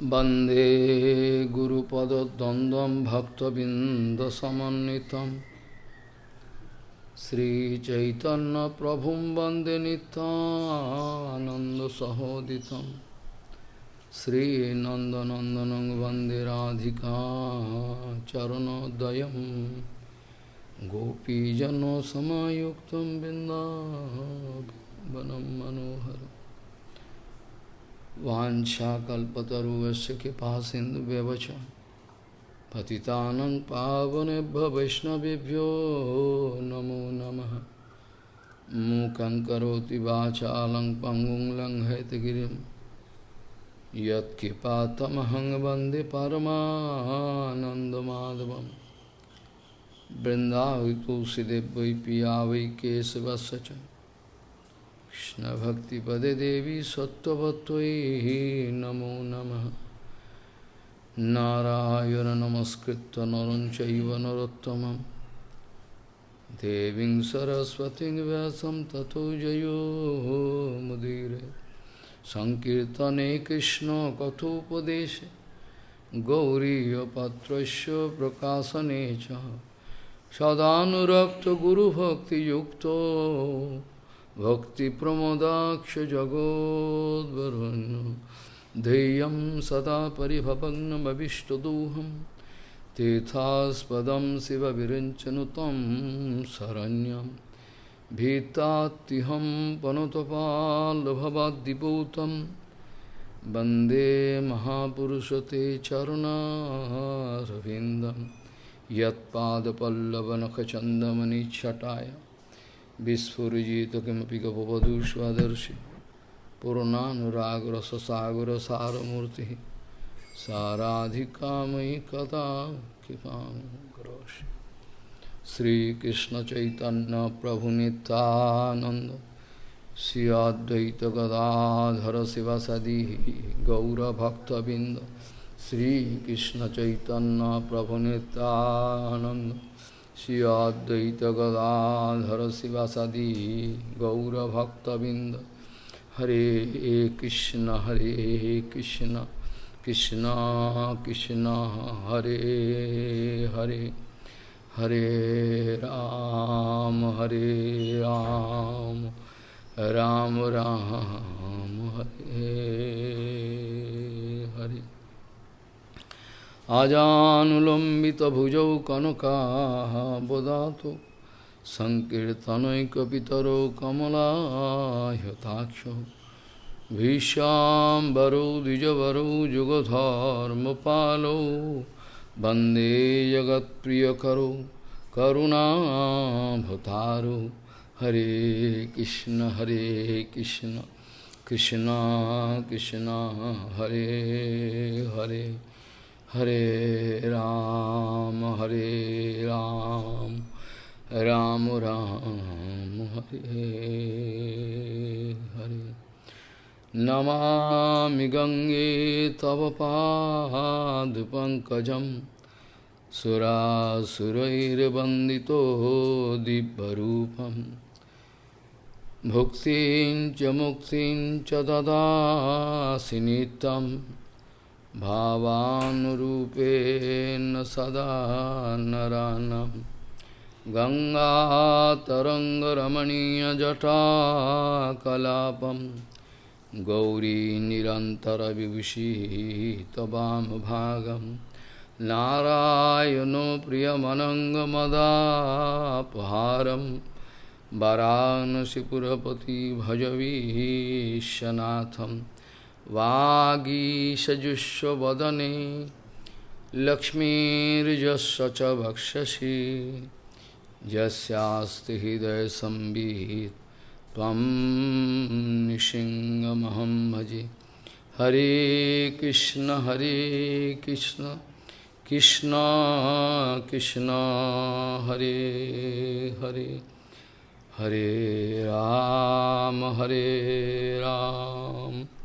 वन्दे गुरुपदद्वन्द्वं भक्तबिन्दसमन्वितं श्रीचैतन्यप्रभुं वन्दे नितानन्दसहोदितं श्रीनन्दनन्दनं वन्दे राधिका चरणोदयं गोपीजनसमायुक्तं बिन्दावनं मनोहरम् वाञ्छाकल्पतरुवस्य कृपा सिन्धुव्यवच। पतितानं पावनेभ्य वैष्णवेभ्यो नमो नमः। मूकं करोति वाचालं पङ्गुं लङ्घयतगिरिं यत्कृपातमहं वंदे परमानन्दमाधवं बृन्दावि तुलसीदेव पिया वै केशवस्य Krishna Bhakti Pade Devi Sattvatvai Namo Namaha. Narayana Namaskritta Naranchaiva Narottamam. Deving Saraswati Vyasam Tato Jayo Mudire. Sankirtane Krishna Kathopadeshe. Gauriya Patrasya Prakasanecha. Sadhanurakta Guru Bhakti Yukta. जगोद्वरुन् ध्येयं सदा परिभवग्नमविष्टदोहं तीर्थास्पदं शिवविरञ्चनुतं शरण्यं भीतात्तिहं पनुतपाल्भवाद्दिपूतं वन्दे महापुरुषते चरुणारविन्दं यत्पादपल्लवनखचन्दमनिच्छटाय Visfurijito kimapi gopavadu svadarshi Purananuragrasa saramurti Saradhikamai kata kipam groshi Sri Krishna Chaitanya Prabhu Nityananda Sri Advaita Gadadhara Sivasadi Gaura Bhakta Binda Sri Krishna Chaitanya Prabhu Nityananda शिवसदी गौरभक्तबिंद श्रीकृष्णचैतन्यप्रभुनितानन्द श्री अद्वैत गदाधर शिवासादि गौरभक्तबिंद हरे कृष्ण हरे कृष्ण कृष्ण कृष्ण हरे हरे हरे राम हरे राम राम राम हरे हरे आजानुलम्बितभुजौ कनकाबदातु सङ्कीर्तनैकपितरौ कमलायताक्षौ भीष्याम्बरौ द्विजवरौ जुगधर्मपालौ वन्दे जगत्प्रियकरौ करुणाभतारौ हरे कृष्ण हरे कृष्ण कृष्ण कृष्ण हरे Hare Hare Ram, Hare Ram, Ram Ram, Hare Hare. Namami Gange Tavapad Pankajam Sura Surair Bandito Dibbarupam Bhuktin Chamuktin Chadada Sinitam भावानुरूपेण सदा नरानं गङ्गातरङ्गरमणीयजटाकलापं गौरी निरन्तरविभूषिः त्वामभागं नारायणो प्रियमनङ्गमदापहारं। वरानसिपुरपति भजवीशनाथम्। वागीषजुष्वदने लक्ष्मीर्जस्य च वक्षसि यस्यास्ति हृदयसंवित् त्वं निशिङ्गमहं भजे। हरे कृष्ण हरे कृष्ण कृष्ण कृष्ण, हरे हरे। हरे राम हरे राम।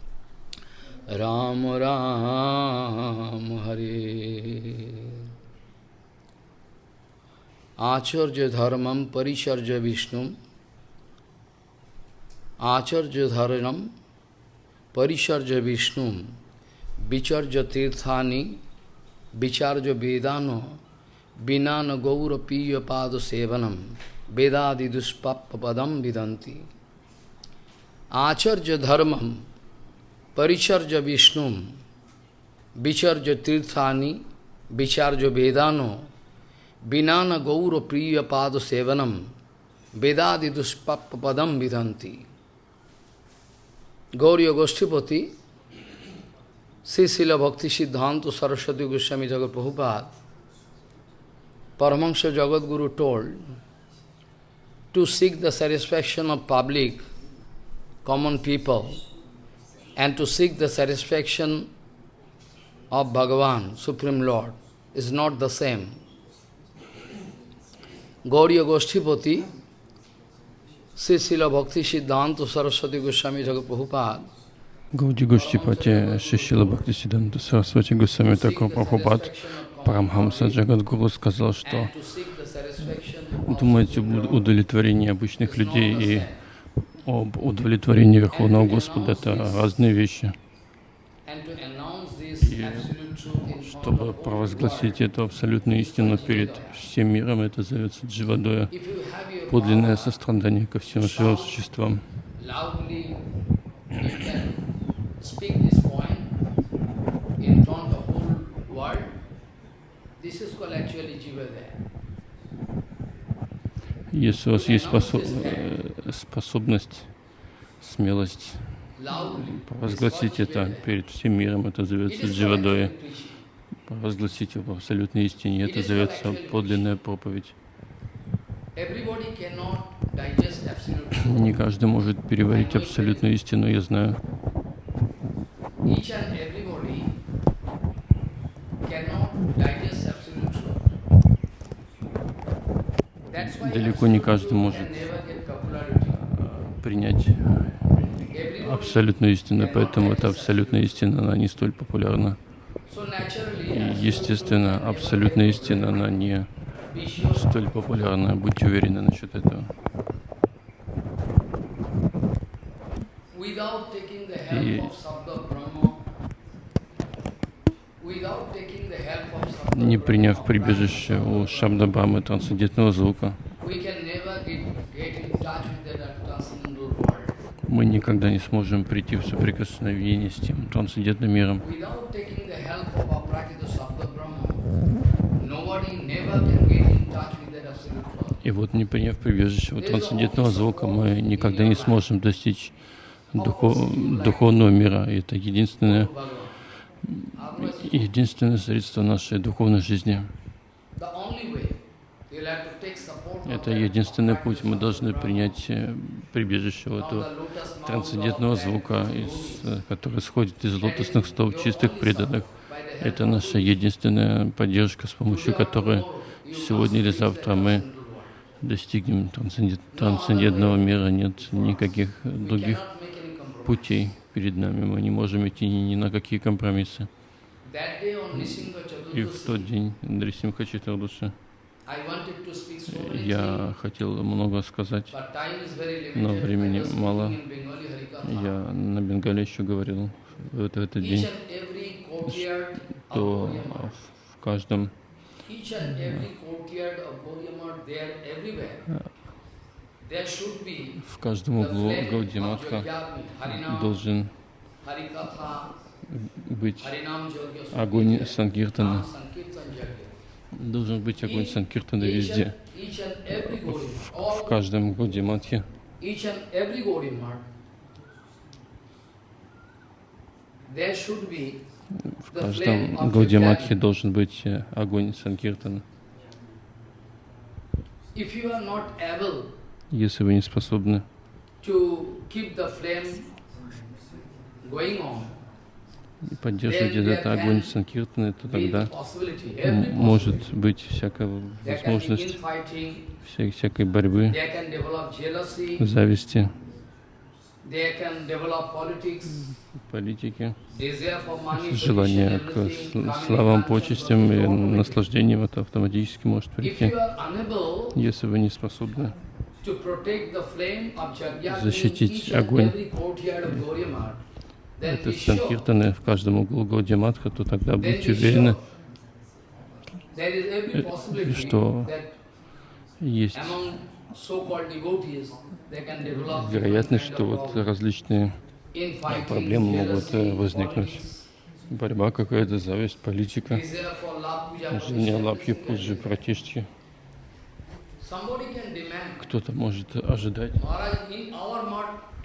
राम राम, हरे। आचर्य धर्मम परिचर्य विष्णु, आचर्य धर्मम परिचर्य विष्णु विचर्य तीर्थानि विचार्य वेदानो बिना न गौर पीय पाद सेवनम, वेदादि दुष्पाप पदम विदंती आचर्य धर्मम Paricharja Vishnum, Vicharja Tirthani, Vicharja Vedano, Vinana Gauru Priya Pada Sevanam, Vedadi Duspapadam Vidanti. Gauriya Goshtipati, Sisila Bhakti Siddhanta Saraswati Goswami Jagat Prabhupada, Paramahansa Jagadguru told, to seek the satisfaction of public, common people, and to seek the satisfaction of Bhagavan, Supreme Lord, is not the same. Gauriya Goshtipati, Sri Srila Bhakti Siddhanta Saraswati Goswami Prabhupada, Гауди Гоштипати Шишила Бхактисиданта Сарасвати Госвами Такор Прабхупад Парамхамса Джагадгуру сказал, что думать об удовлетворении обычных людей и об удовлетворении Верховного Господа — это разные вещи. И чтобы провозгласить эту абсолютную истину перед всем миром, это зовется дживадоя, подлинное сострадание ко всем живым существам. Если у вас есть э, способность, смелость провозгласить это перед всем миром, это зовется дживадоя. Провозгласить его в абсолютной истине, это зовется подлинная проповедь. Не каждый может переварить абсолютную истину, я знаю. Далеко не каждый может принять абсолютную истину, поэтому эта абсолютная истина, она не столь популярна. И, естественно, абсолютная истина, она не столь популярна. Будьте уверены насчет этого. И не приняв прибежище у Шабда Брамы трансцендентного звука, мы никогда не сможем прийти в соприкосновение с тем трансцендентным миром. И вот не приняв прибежище у трансцендентного звука, мы никогда не сможем достичь духов, духовного мира. И это единственное, единственное средство нашей духовной жизни. Это единственный путь. Мы должны принять э, прибежище этого трансцендентного звука, из, э, который исходит из лотосных стоп чистых преданных. Это наша единственная поддержка, с помощью которой сегодня или завтра мы достигнем трансцендентного мира. Нет никаких других путей перед нами. Мы не можем идти ни, на какие компромиссы. И в тот день Дрисимха Читардуша я хотел много сказать, но времени мало. Я на Бенгале еще говорил в этот день, что в каждом в каждом углу Гаудиматха должен быть огонь Санкиртана. Должен быть огонь Санкиртана везде. В, в каждом Гаудиматхе. В каждом Гаудиматхе должен быть э, огонь Санкиртана. Если вы не способны. Поддерживать этот огонь Санкиртаны, то тогда может быть всякая возможность вся, всякой борьбы, зависти, политики, желание к славам, почестям и наслаждениям, это автоматически может прийти. Если вы не способны защитить огонь. это санкиртаны в каждом углу Гаудиматха, то тогда будьте уверены, э, что есть вероятность, что вот различные проблемы могут э, возникнуть. Борьба какая-то, зависть, политика, желание лапки, пуджи, пратишки. Кто-то может ожидать,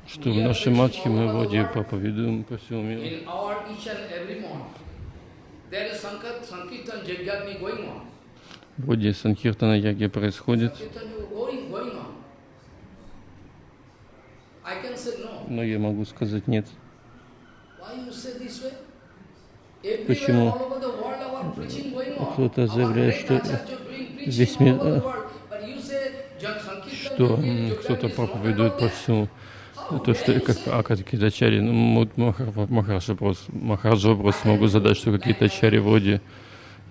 что в нашей матхе мы воде проповедуем по всему миру. В воде Санкиртана Яги происходит. Но я могу сказать нет. Почему? кто-то заявляет, что весь мир, что кто-то проповедует по всему, то, что как а какие-то ачари, ну, Махараджа просто, Махараджа просто могу задать, что какие-то ачари вроде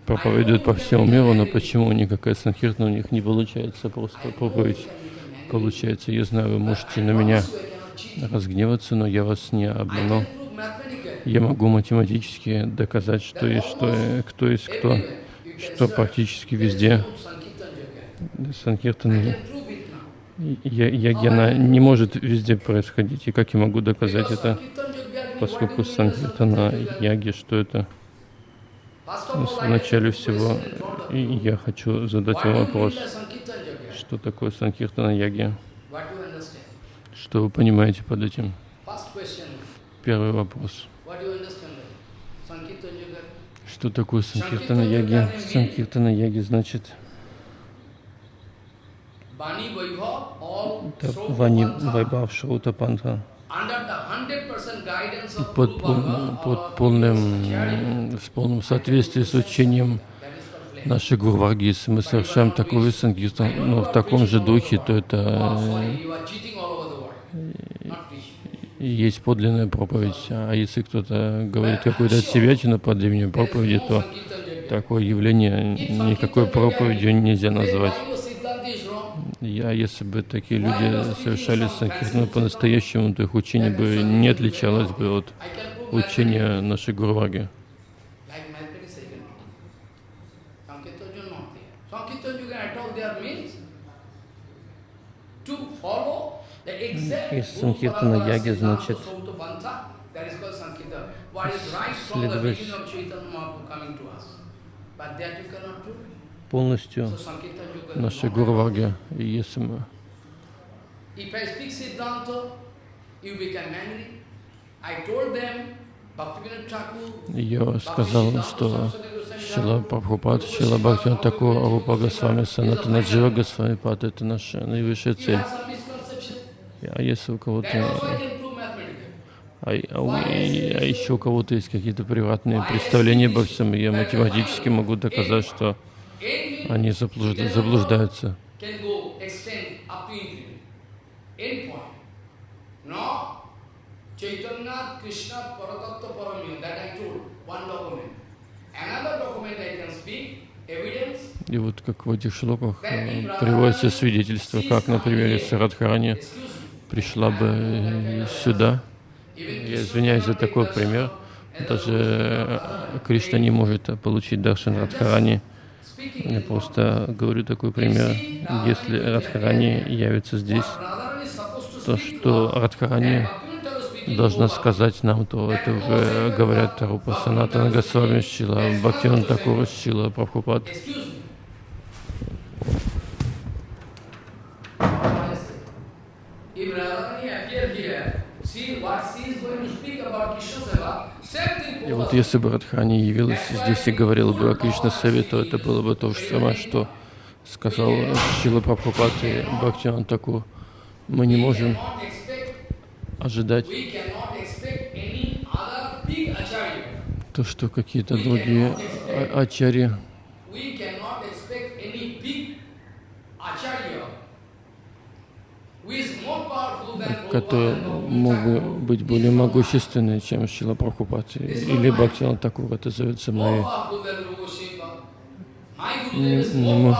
проповедуют по всему миру, но почему никакая санхиртна у них не получается просто проповедь получается. Я знаю, вы можете на меня разгневаться, но я вас не обманул. Я могу математически доказать, что есть что, кто есть кто, что практически везде Санкиртан Ягьяна не может везде происходить. И как я могу доказать это, поскольку Санкиртана Яги, что это? В начале всего я хочу задать вам вопрос. Что такое Санкиртана Яги? Что вы понимаете под этим? Первый вопрос. Что такое Санкиртана Яги? Санкиртана Яги значит Вани Вайбхав Шрута Панта под, под полным, с полным соответствием с учением нашей Гурварги, если мы совершаем такую санкиртан, но в таком же духе, то это есть подлинная проповедь. А если кто-то говорит какую-то отсебятину под именем проповеди, то такое явление никакой проповедью нельзя назвать. Я, если бы такие люди совершали санкиртану по-настоящему, то их учение бы не отличалось бы от учения нашей Гурваги. Из Санкиртана Яги значит следовать полностью нашей Гурваги. И если мы я сказал, что Шила Прабхупад, Шила Бхактин Такур, Арупа Госвами, Санатана Джива Госвами Пад — это наша наивысшая цель. А если у кого-то... А, а, а еще у кого-то есть какие-то приватные представления обо всем, я математически могу доказать, что они заблуждаются. И вот как в этих шлоках э, приводится свидетельство, как, например, если Радхарани пришла бы э, сюда, я извиняюсь за такой пример, даже э, Кришна не может получить Даршан Радхарани, я просто говорю такой пример. Если Радхарани явится здесь, то что Радхарани должна сказать нам, то это уже говорят Рупа Санатана Госвами Шила, Бхактиван Такура Шила, Прабхупад. И вот если бы Радхани явилась здесь и говорила бы о Кришна Саве, то это было бы то же самое, что сказал Шила Прабхупад и Бхактиван Такур. Мы не можем ожидать то, что какие-то другие ачари который мог бы быть более могущественный, чем Шила Прабхупад или Бхактиван Такур, это зовется моей. Не, не.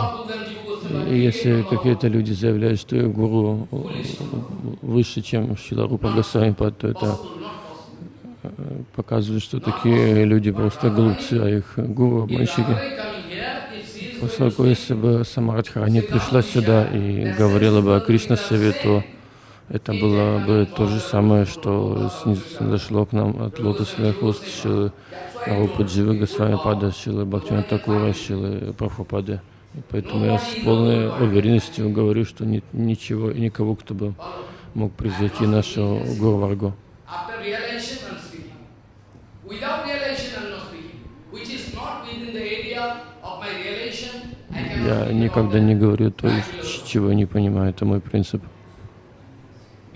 Если какие-то люди заявляют, что гуру выше, чем Шила Рупа Госвами, то это показывают, что такие люди просто глупцы, а их гуру обманщики. Поскольку если бы сама Радхарани пришла сюда и говорила бы о Кришна Совету, это было бы то же самое, что снизошло к нам от лотосных уст Шилы Рупа Дживы Госвами Пада, Шилы Бхактина Такура, Шилы Прабхупады. Поэтому я с полной уверенностью говорю, что нет ничего и никого, кто бы мог превзойти нашу Гуру Варгу. Я никогда не говорю то, чего не понимаю. Это мой принцип.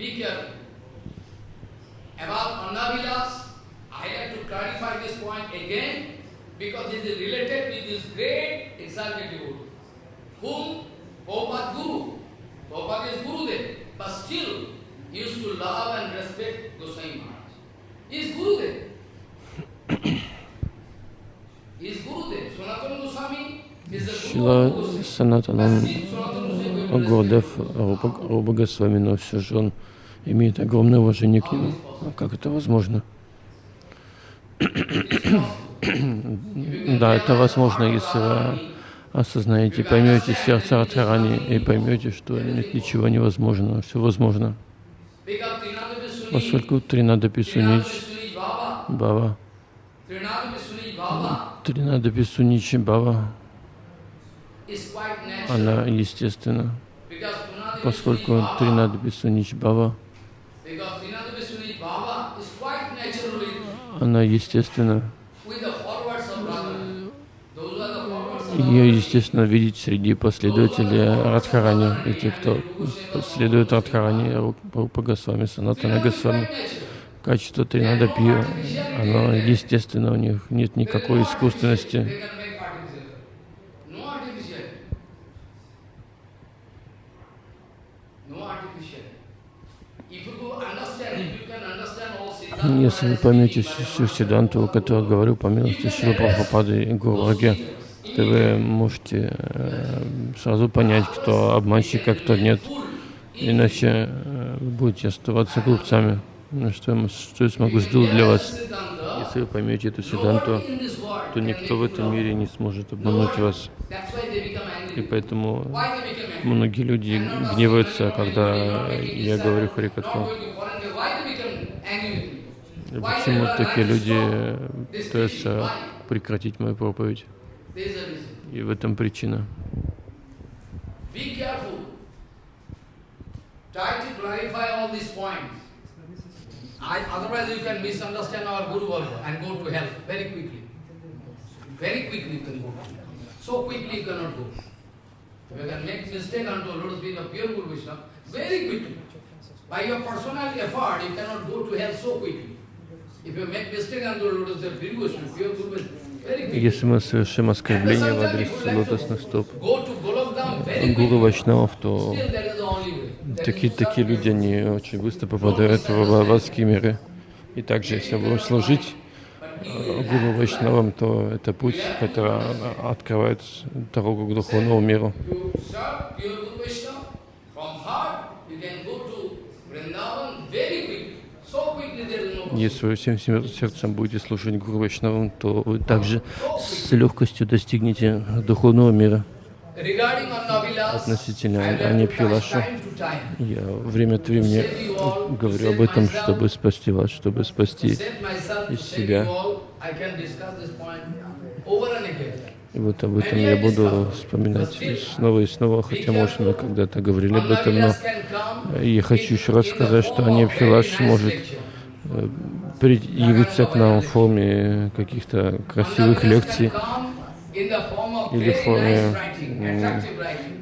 Be careful. About Annavilas, I like to clarify this point again because it is related with this great exalted devotee, whom Prabhupada Guru, Prabhupada is Guru there, but still he used to love and respect Goswami Maharaj. He is Guru there. he is Guru there. Sanatana Goswami is the Guru of Sanatana. Гурдев Руба Госвами, но все же он имеет огромное уважение к нему. А как это возможно? да, это возможно, если вы осознаете, поймете сердце Радхарани и поймете, что нет ничего невозможного, все возможно. Поскольку Тринада Писунич Бава, Тринада Писуничи Бава, она естественна, поскольку Тринада Писунич Бава она естественно, ее естественно видеть среди последователей Радхарани, и те, кто следует Радхарани, Рупа Госвами, Санатана Госвами. Качество Тринада Пью, оно естественно, у них нет никакой искусственности. Если вы поймете всю седанту, о которой говорю, по милости Шилы Прабхупады и Гурваги, то вы можете э, сразу понять, кто обманщик, а кто нет. Иначе э, вы будете оставаться глупцами. Ну, что я, что я смогу сделать для вас? Если вы поймете эту седанту, то никто в этом мире не сможет обмануть вас. И поэтому многие люди гневаются, когда я говорю Харикатху. Почему такие люди пытаются прекратить мою проповедь? И в этом причина. By your personal effort, you cannot go to hell so quickly. Если мы совершим оскорбление в адрес лотосных стоп Гуру Вайшнавов, то такие, такие люди, они очень быстро попадают в адские миры. И также, если будем служить э, Гуру Вайшнавам, то это путь, который открывает дорогу к духовному миру. Если вы всем сердцем будете слушать Гуру Вайшнавам, то вы также с легкостью достигнете духовного мира. Относительно Анипхилаша, я время от времени говорю об этом, чтобы спасти вас, чтобы спасти из себя. И вот об этом я буду вспоминать снова и снова, хотя, может, мы когда-то говорили об этом, но я хочу еще раз сказать, что Анипхилаш может явиться к нам в форме каких-то красивых лекций или в форме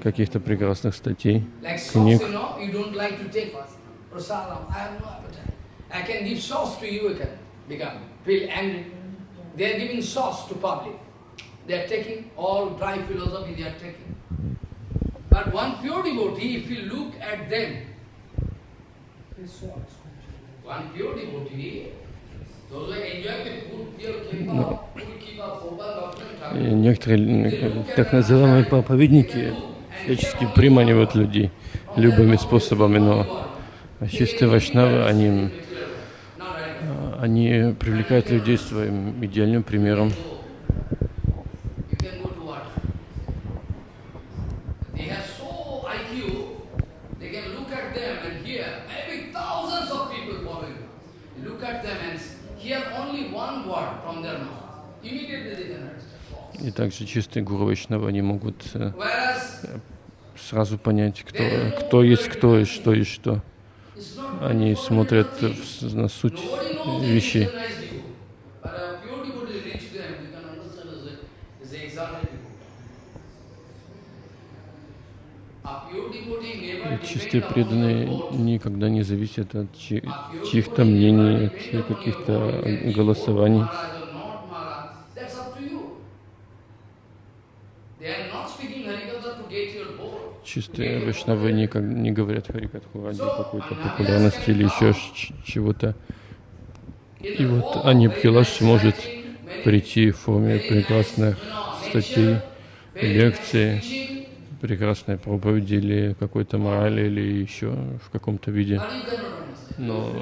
каких-то прекрасных статей, книг. They are taking all dry philosophy, they are taking. But one pure devotee, if you look at them, Некоторые так называемые проповедники всячески приманивают людей любыми способами, но чистые вайшнавы, они, Они привлекают людей своим идеальным примером. You can go to what? They have so IQ, they can look at them and hear maybe thousands of people following. Look at them and hear only one word from their mouth. Immediately they can understand. И также чистые гуру Вайшнава, они могут э, сразу понять, кто, кто есть кто и что есть что. Они смотрят на суть вещей. И чистые преданные никогда не зависят от чьих-то мнений, от каких-то голосований. Maharaj or not Maharaj, that's up to you. They are not speaking Harikatha to get your vote. Чистые вайшнавы никак не говорят Харикатху ради какой-то популярности или еще чего-то. И вот Ани Бхилаш может прийти в форме прекрасных статей, лекций, прекрасной проповеди или какой-то морали или еще в каком-то виде. Но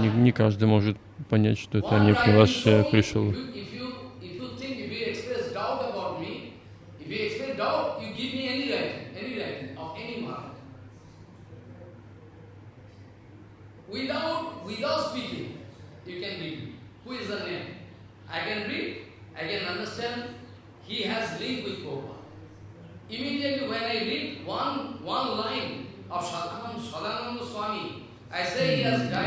не, не каждый может понять, что это Ани Бхилаш э, пришел. If you, if you, if you think, if you express doubt about me, if you express doubt, you give me any writing, any writing of any Maharaj. Without, without speaking, you can read me. Who is the name? I can read, I can understand. He has link with Prabhupada. Immediately when I read one, one line of Sadananda, Sadananda Swami, I say he has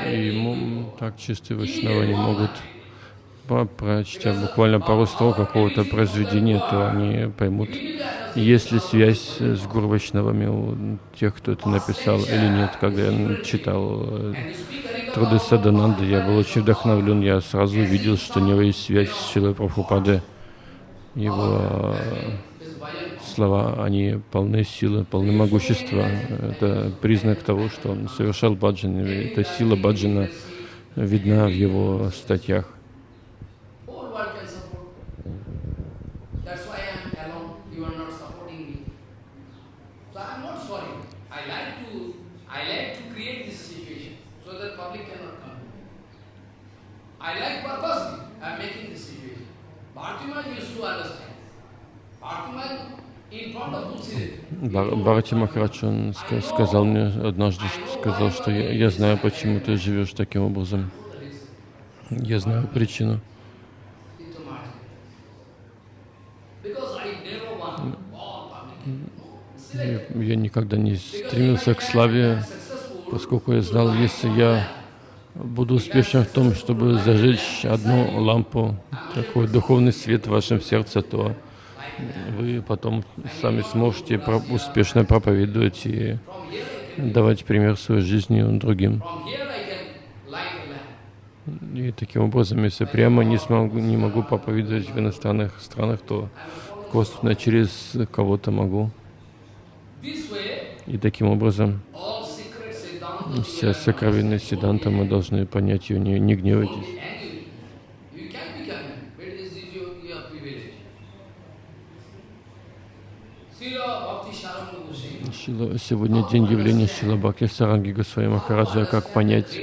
И ему так чистые вайшнавы не могут, прочтя буквально пару строк какого-то произведения, то они поймут, есть ли связь с Гуру Вайшнавами у тех, кто это написал или нет. Когда я читал э, труды Садананды, я был очень вдохновлен, я сразу увидел, что у него есть связь с Шилой Прабхупадой. Его э, слова, они полны силы, полны могущества. Это признак того, что он совершал баджан. Эта сила баджана видна в его статьях. Whole world can support. That's why I am alone. You are not supporting me. So I am not sorry. I like to I like to create this situation so that public cannot come. I like purposely. I am making this situation. Bhartiman used to understand. Bhartiman in front of Tulsi. Бар- Бхарати Махарадж, он ска- сказал мне однажды, сказал, что я, я знаю, почему ты живешь таким образом. Я знаю причину. Я, я никогда не стремился к славе, поскольку я знал, если я буду успешен в том, чтобы зажечь одну лампу, такой духовный свет в вашем сердце, то вы потом сами сможете успешно проповедовать и давать пример своей жизнью другим. И таким образом, если прямо не смогу, не могу проповедовать в иностранных странах, то косвенно через кого-то могу. И таким образом вся сокровенная седанта мы должны понять ее, не, не гневайтесь. angry. You can become angry, but it is your, your privilege. Srila Bhakti Saranga Goswami, Шила- сегодня день явления Шила Бхакти Саранги Госвами Махараджа, как понять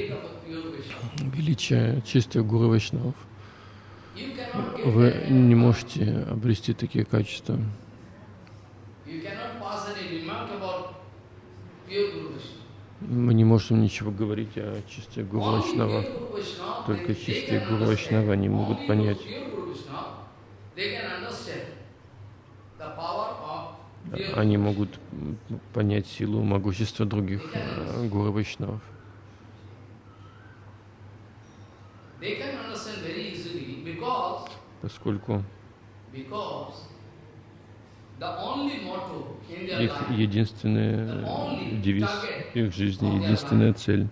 величие чистых гуру Вайшнавов. Вы не можете обрести такие качества. Мы не можем ничего говорить о чистых гуру Вайшнавах. Только чистые гуру. Вайшнавы, они могут понять. Они могут понять силу, могущество других э, гуру Вайшнавов. Поскольку их единственный девиз их жизни, единственная цель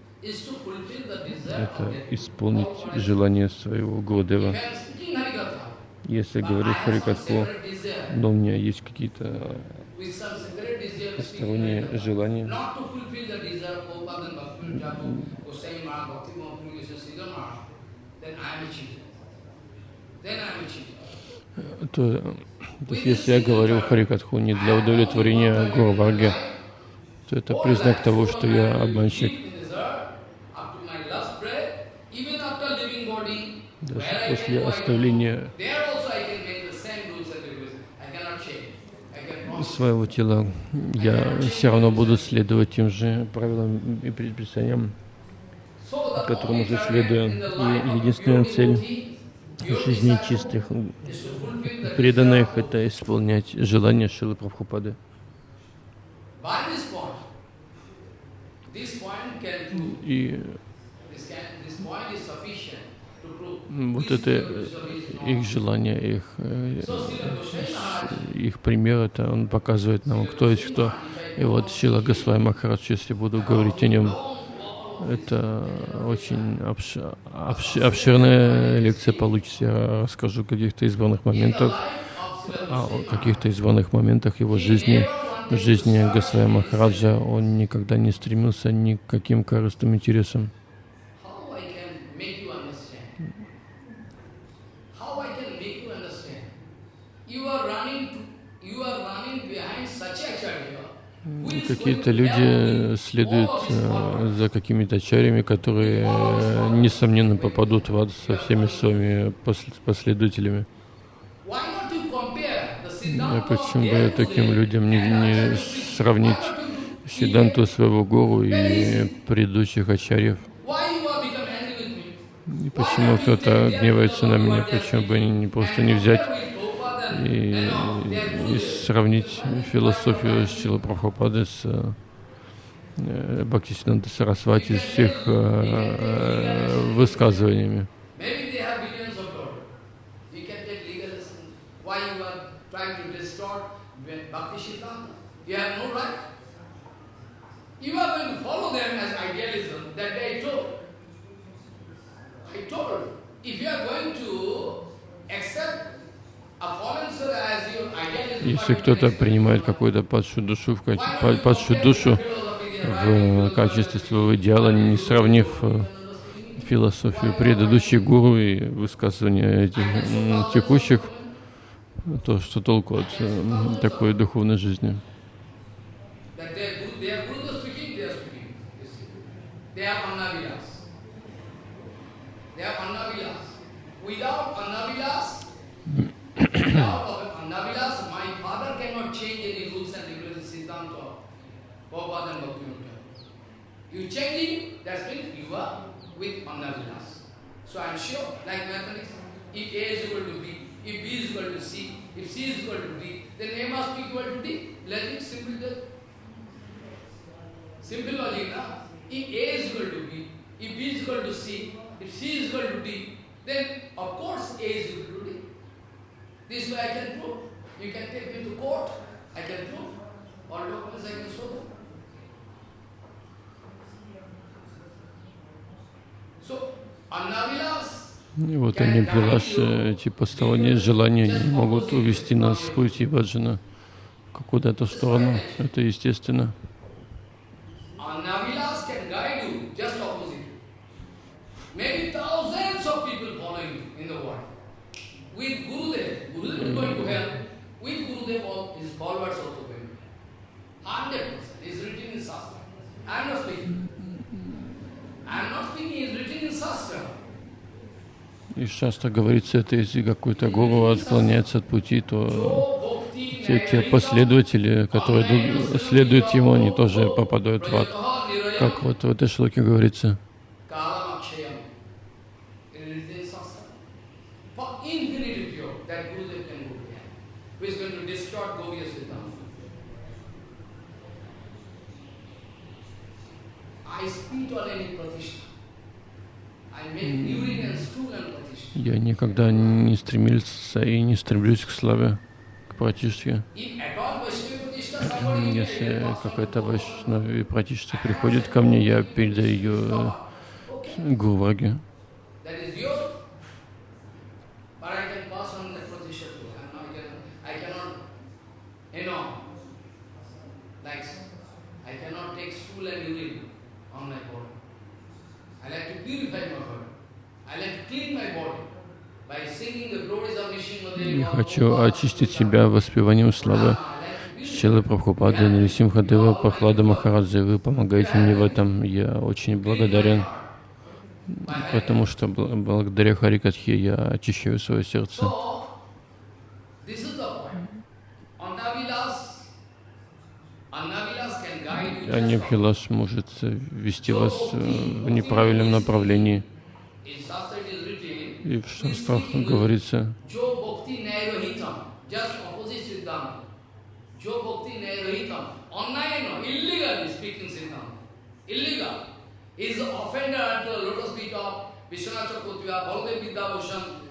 это исполнить желание своего Гурудева. If I am speaking Harikatha, Если говорить Харикатху, но у меня есть какие-то посторонние желания, то, то есть если я говорю Харикатху не для удовлетворения Гуру то это признак того, что я обманщик. In this earth, up to my last breath, even after leaving body, после оставления своего тела я все равно буду следовать тем же правилам и предписаниям, которым уже следую. И единственная цель жизни чистых преданных — это исполнять желания Шилы Прабхупады. И вот это их желание, их, э, их пример, это он показывает нам, кто есть кто. И вот Шила Госвай Махарадж, если буду говорить о нем, это очень обш... Обш... обширная лекция получится. Я расскажу о каких-то избранных моментах, о каких-то избранных моментах его жизни, жизни Госвая Махараджа. Он никогда не стремился ни к каким корыстным интересам. Какие-то люди следуют э, за какими-то ачарями, которые, э, несомненно, попадут в ад со всеми своими последователями. А почему бы таким людям не, не сравнить Сиданту своего Гуру и предыдущих ачарьев? И почему кто-то гневается на меня, почему бы не, просто не взять и, и сравнить философию Шила Прабхупады с э, Бхактисинанда Сарасвати с их э, э, высказываниями. Accept если кто-то принимает какую-то падшую душу в, падшую душу в качестве своего идеала, не сравнив э, философию предыдущих гуру и высказывания этих текущих, то что толку от э, такой духовной жизни? Without Annavilas, You changing, that means you are with Annavilas. So I am sure, like mathematics, if A is equal to B, if B is equal to C, if C is equal to D, then A must be equal to D. Logic, simple logic. Simple logic, na? If A is equal to B, if B is equal to C, if C is equal to D, then of course A is equal to D. This way I can prove. You can take me to court, I can prove. All documents I can show them. И вот они, Билаши, эти посторонние желания не могут увести нас с пути Баджана куда-то в сторону. Это естественно. И часто говорится, это если какой-то гуру отклоняется от пути, то те, те последователи, которые следуют ему, они тоже попадают в ад. Как вот в этой шлоке говорится. Я никогда не стремился и не стремлюсь к славе, к пратишке. Если какая-то вайшнави пратишка приходит ко мне, я передаю ее Гурваге. И хочу очистить себя воспеванием славы Шилы Прабхупады, Нарисимхадева, Прохлада Махараджи. Вы помогаете мне в этом. Я очень благодарен. потому что благодаря Харикатхе я очищаю свое сердце. Аньябхилаш может вести вас в неправильном направлении. И в шастрах говорится, is the offender at the lotus feet of Vishwanath Chakravarti, Baladev Vidyabhushan,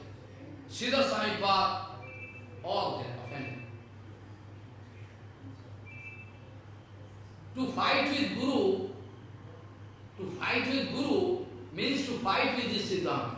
Siddha Swami all they offended. To fight with Guru, to fight with Guru means to fight with the Siddhanta.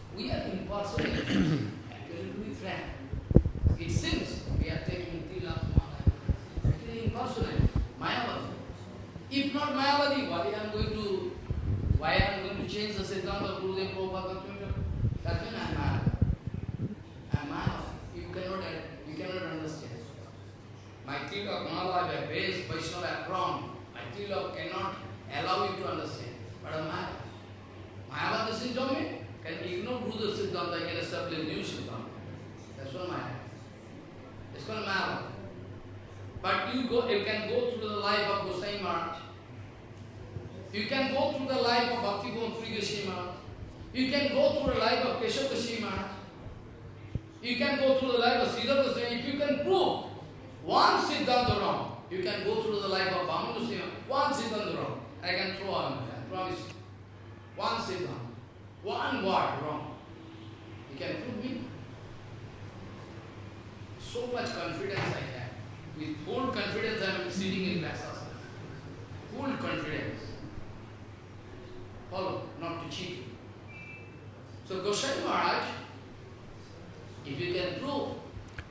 allow you to understand. But a Maya, Mayavada Siddhami can ignore Buddha Siddhanta, can establish new Siddhanta. That's what Maya. It's called Mayavada. But you go, you can go through the life of Gosai Maharaj. You can go through the life of Bhakti Puri Gosai Maharaj. You can go through the life of Keshav Gosai Maharaj. You can go through the life of Siddhartha Gosai. If you can prove one Siddhanta wrong, you can go through the life of Bhamanusiya, one Siddhanta wrong.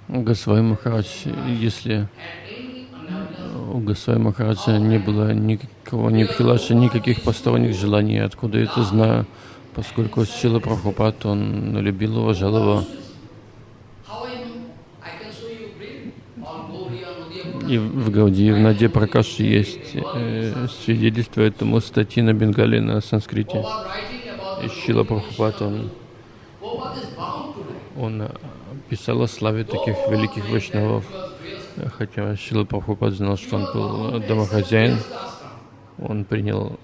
Госвай Махарадж, если у Госвай Махараджа не было никакого ни Бхилаша, никаких посторонних желаний, откуда я это знаю, поскольку Шила Прабхупад, он любил, уважал его. И в Гауди, в Наде Пракаше есть э, свидетельство этому статьи на Бенгале, на санскрите. И Шила Прабхупад, он, он писал о славе таких великих вайшнавов, хотя Шила Прабхупад знал, что он был домохозяин, он принял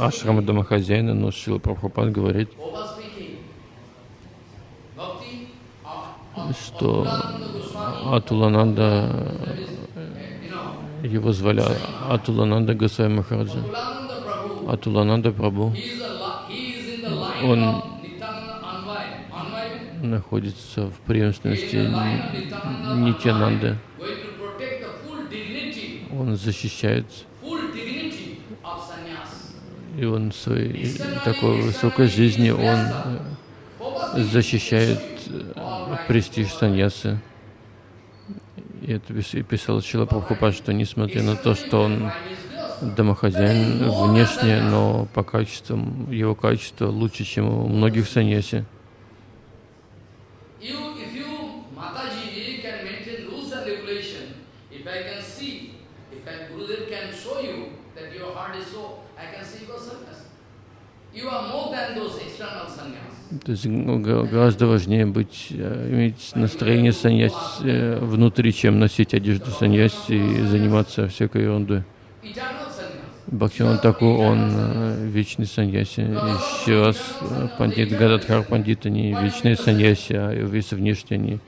ашрама домохозяина, но Шила Прабхупад говорит, что Атулананда, его звали Атулананда Гасай Махараджа, Атулананда Прабhu, он находится в преемственности Нитянанды. Он защищает и он в своей такой высокой жизни он защищает престиж саньясы. И это писал Чила Прабхупад, что несмотря на то, что он домохозяин внешне, но по качествам, его качество лучше, чем у многих саньяси. То есть гораздо важнее быть, э, иметь настроение саньяси э, внутри, чем носить одежду саньяси и заниматься всякой ерундой. Бхактиван Таку, он э, вечный саньяси. Еще раз, пандит Гададхар пандит, они вечные саньяси, а весь внешне они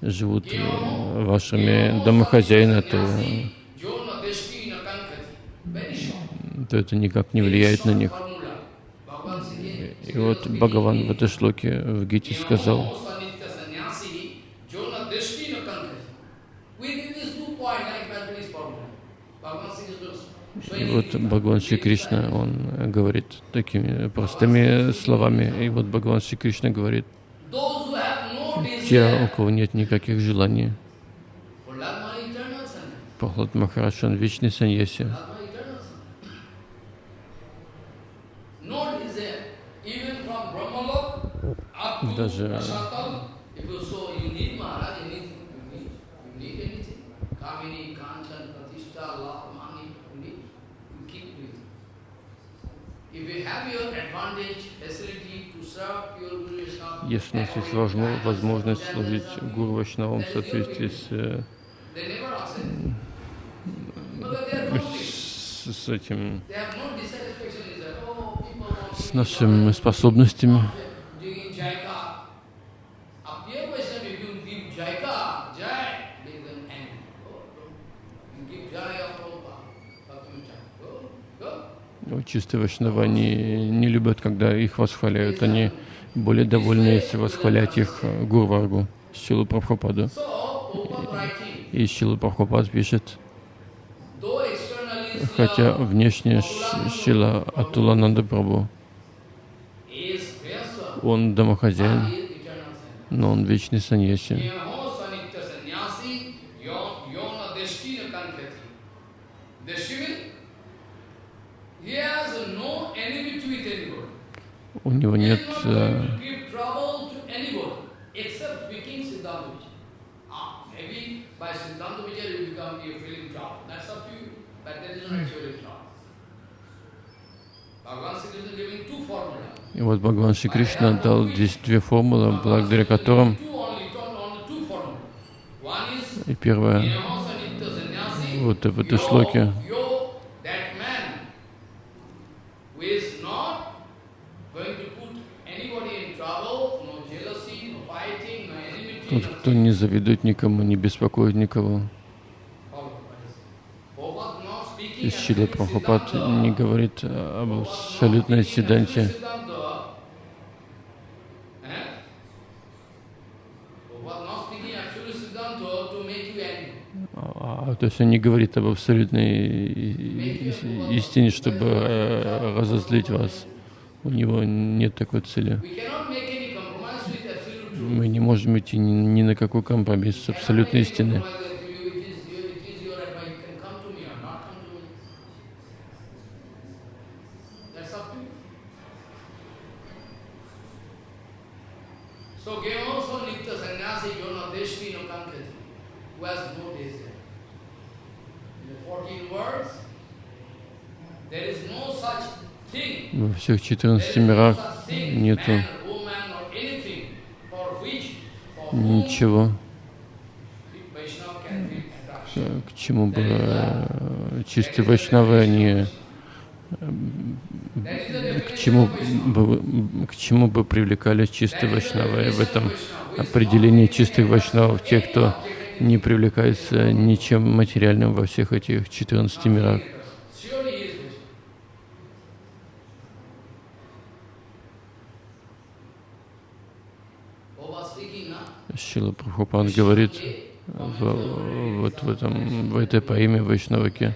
живут вашими домохозяина, то, то это никак не влияет на них. И вот Бхагаван в этой шлоке в Гите сказал, и вот Бхагаван Шри Кришна, он говорит такими простыми словами, и вот Бхагаван Шри Кришна говорит, те, у кого нет никаких желаний, Прохлад Махарадж, он вечный саньяси. даже Prasakal, if you so you need Maharaj, anything you need, you need anything. Kamini, Kanchan, Pratishtha, love, money, you need, you keep with. If you have your advantage, facility to serve your Guru Vaishnava, если у нас есть возможно- возможность служить Гуру Вайшнавам в соответствии с, э, they never ask it. Because they are complete. с, с этим. Oh, с нашими способностями, doing Jaika. A pure Vaishnava, if you give Jaika, Jai, they will angry. Oh, don't. You give Jai of Prabhupada, Bhakti Go, go. ну, чистые Вайшнава, они не любят, когда их восхваляют. Они более довольны, если восхвалять их э, Гурваргу, Шилу Прабхупаду. И Шила Прабхупад пишет, хотя внешне Шила Атулананда Прабху, он домохозяин, но он вечный саньяси. У него нет э. Ah. И вот Бхагаван Шри Кришна дал здесь две формулы, благодаря которым и sannyasi. вот в этой шлоке yo, that man who is not going to put anybody in trouble, no jealousy, no fighting, no enmity, тот, кто не завидует никому, не беспокоит никого. И Шила не говорит об абсолютной седанте. Angry. А, то есть он не говорит об абсолютной истине, чтобы э, разозлить вас. У него нет такой цели. Мы не можем идти ни, ни на какой компромисс с абсолютной истиной. So Gehoso Nitya Sannyasi Yona Deshvi no Kankati, who has no desire. In the 14 words, there is no such thing. Во всех There 14 is no мирах нету man, woman or anything for which, for whom ничего, к чему бы э, чистые вайшнавы, is the к чему бы, к чему бы привлекали чистые вайшнавы. В этом определении чистых вайшнавов, те, кто не привлекается ничем материальным во всех этих 14 мирах. Surely he is Vaishnava. Over speaking, na? Шила Прабхупад говорит в, вот в, этом, в этой поэме Вайшнаваке,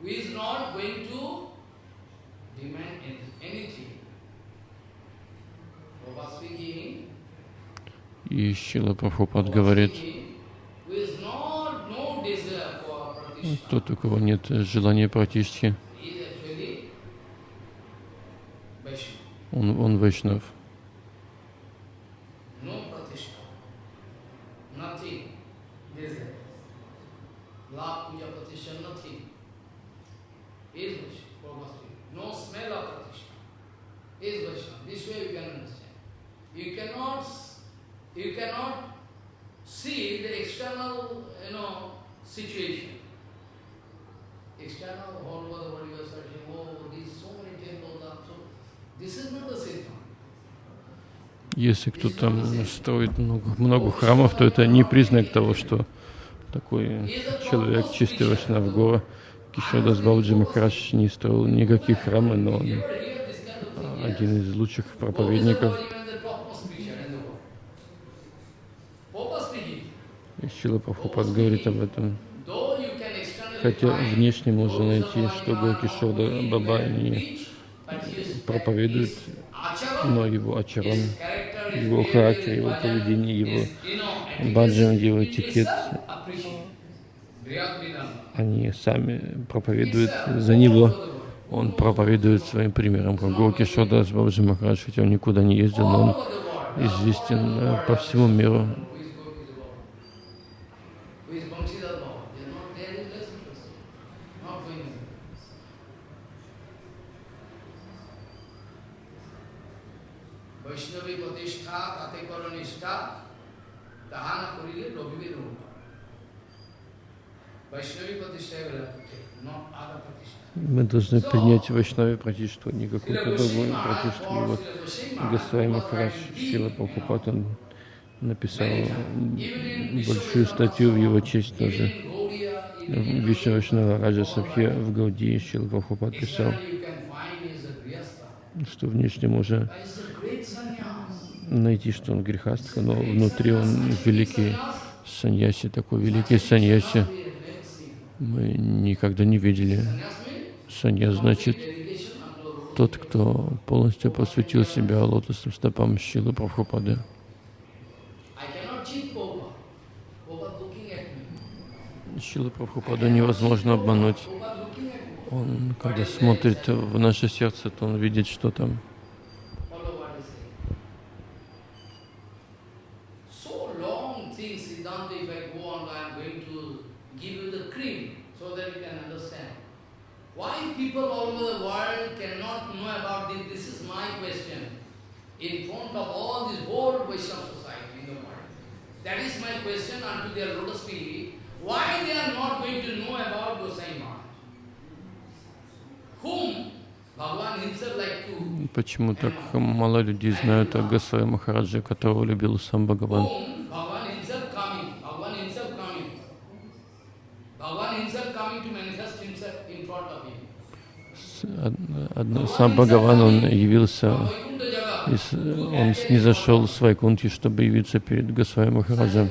who is not going to demand any- anything. Over speaking, и Шила Прабхупад говорит, who is not no desire for pratishtha. Тот, у кого нет желания Vaishnava. он, он Вайшнав. You cannot see the external, you know, situation. Если кто там строит много, много храмов, то это не признак того, что такой человек чистый Вайшнав Гора. Кишодас Бауджи Махарадж не строил никаких храмов, но он один из лучших проповедников. И Шила Прабхупад говорит об этом. Хотя внешне можно найти, что Гокишода Баба не проповедует, но его ачаран, его характер, его поведение, его Баджан, Деватикет, они сами проповедуют за него. Он проповедует своим примером, как Горки Шодас Бабджи Махарадж, хотя он никуда не ездил, но он известен э, по всему миру. Мы должны принять Вайшнави Пратишту, не какую-то другую Пратишту. И вот Госвами Махарадж Шила Прабхупад, он написал большую статью в его честь тоже. Вишна Вайшнава Раджа Сабхи в Гаудии Шила Прабхупад писал, что внешне можно найти, что он грехастка, но внутри он великий саньяси, такой великий саньяси. Мы никогда не видели. Санья значит тот, кто полностью посвятил себя лотосным стопам Шилы Прабхупады. Шилы Прабхупаду невозможно обмануть. Он, когда смотрит в наше сердце, то он видит, что там. People all over the world cannot know about this? This is my question. In front of all this whole Vaishnava society in the world. That is my question unto their lotus feet. Why they are not going to know about Gosai Maharaj? Whom Почему так мало людей знают о Госвами Махараджи, которого любил сам Бхагаван? whom Bhagavan himself coming, Bhagavan himself coming. Bhagavan himself coming to manifest himself in front of him. Од- одно- Сам Бхагаван, он явился, Vaikuntha Jaga. из- он снизошел с Вайкунти, чтобы явиться перед Госвами Махараджем.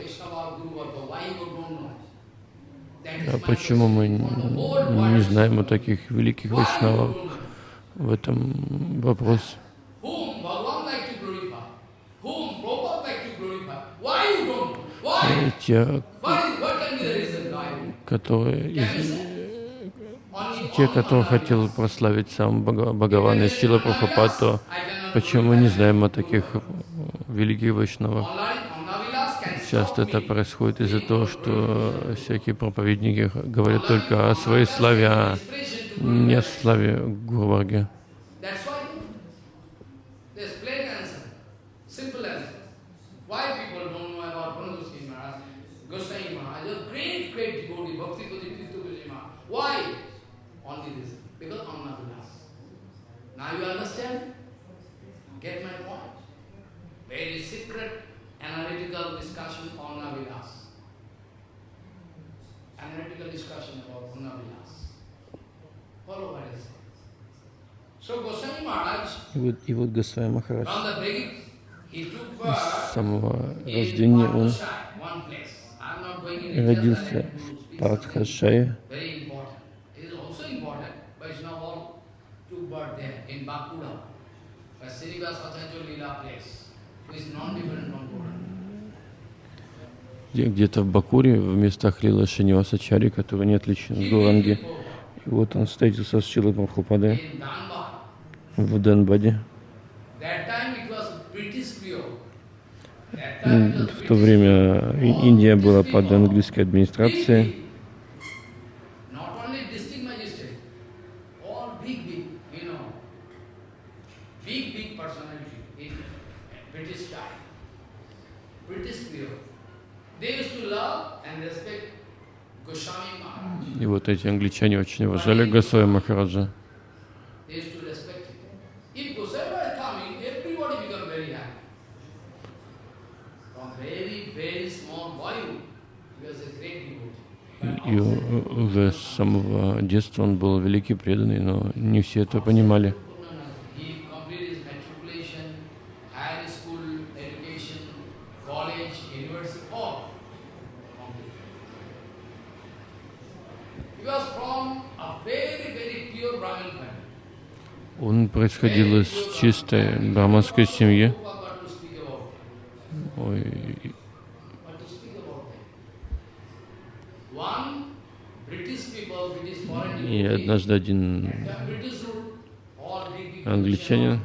А почему мы не знаем о таких великих вайшнавах? В этом вопрос. Те, What, is, what can be the reason why? которые, Те, Mandalas. хотел прославить сам Бхага- Бхагавана и Сила Прабхупад, то почему мы не знаем о таких э, великих вайшнавах? Часто это происходит из-за того, что всякие проповедники говорят только о своей славе, а не о славе Гурварги. That's why there's plain answer, simple answer. Why people don't know about Bhanu Goswami Maharaj, Goswami Maharaj, a great, great devotee, Bhakti Pati Tirtha Goswami Maharaj. Why? Only this, because Annavilas. Now you understand? Get my point? Very secret analytical discussion on Navilas. Analytical discussion about Navilas. Follow what I say. So Goswami Maharaj, И вот, и вот Госвами Махарадж с самого рождения он родился в a Srivas Acharya Lila place, где-то в Бакуре, в местах Лила Шинивасачари, который не отличен от Гуранги. И вот он встретился с Чилой Прабхупадой в was В то время Индия была под английской администрацией. Not only district magistrate, all big, big, you know, big, big personality in British time. British period. They used to love and respect Goswami Maharaj. И вот эти англичане очень уважали Госвами Махараджа. И уже с самого детства он был великий преданный, но не все это понимали. Он происходил из чистой браманской семьи. Ой. И однажды один англичанин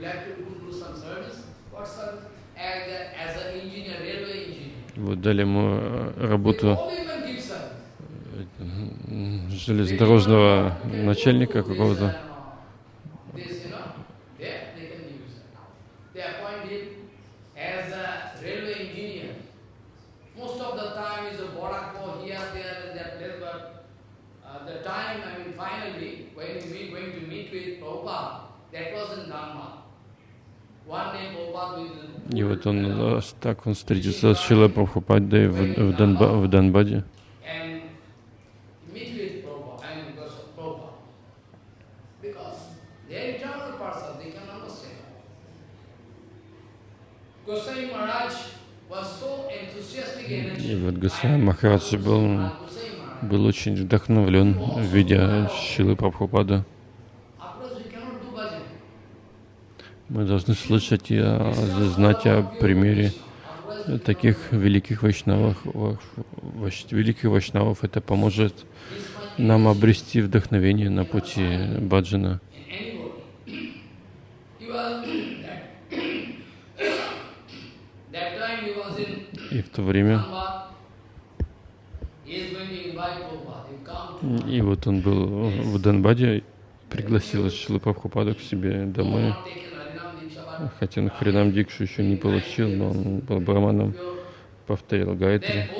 like to do some service? What service? Вот дали ему э, работу м, железнодорожного начальника какого-то. This, you know, there they can give service. They appoint him as a railway engineer. Most of the time is a Borako here, there, and that place, but uh, the time, I mean, finally, when we going to meet with Prabhupada, that was in Dhamma. One day Prabhupada with И вот он э, так он встретился с Шилой Прабхупадой в, в, Донба- в Донбаде. И вот Госвами Махарадж был, был очень вдохновлен, видя Шилы Прабхупада. Afterwards we cannot do bhajan. Мы должны слышать и а, знать о примере таких великих вайшнавов. Ва- вайш- Великих вайшнавов это поможет нам обрести вдохновение на пути баджана. И в то время, и вот он был в Донбаде, пригласил Шилы Прабхупаду к себе домой. not taken Harinam Diksha, but Хотя он Хринам Дикшу еще не получил, но он был браманом, повторил Гайтри.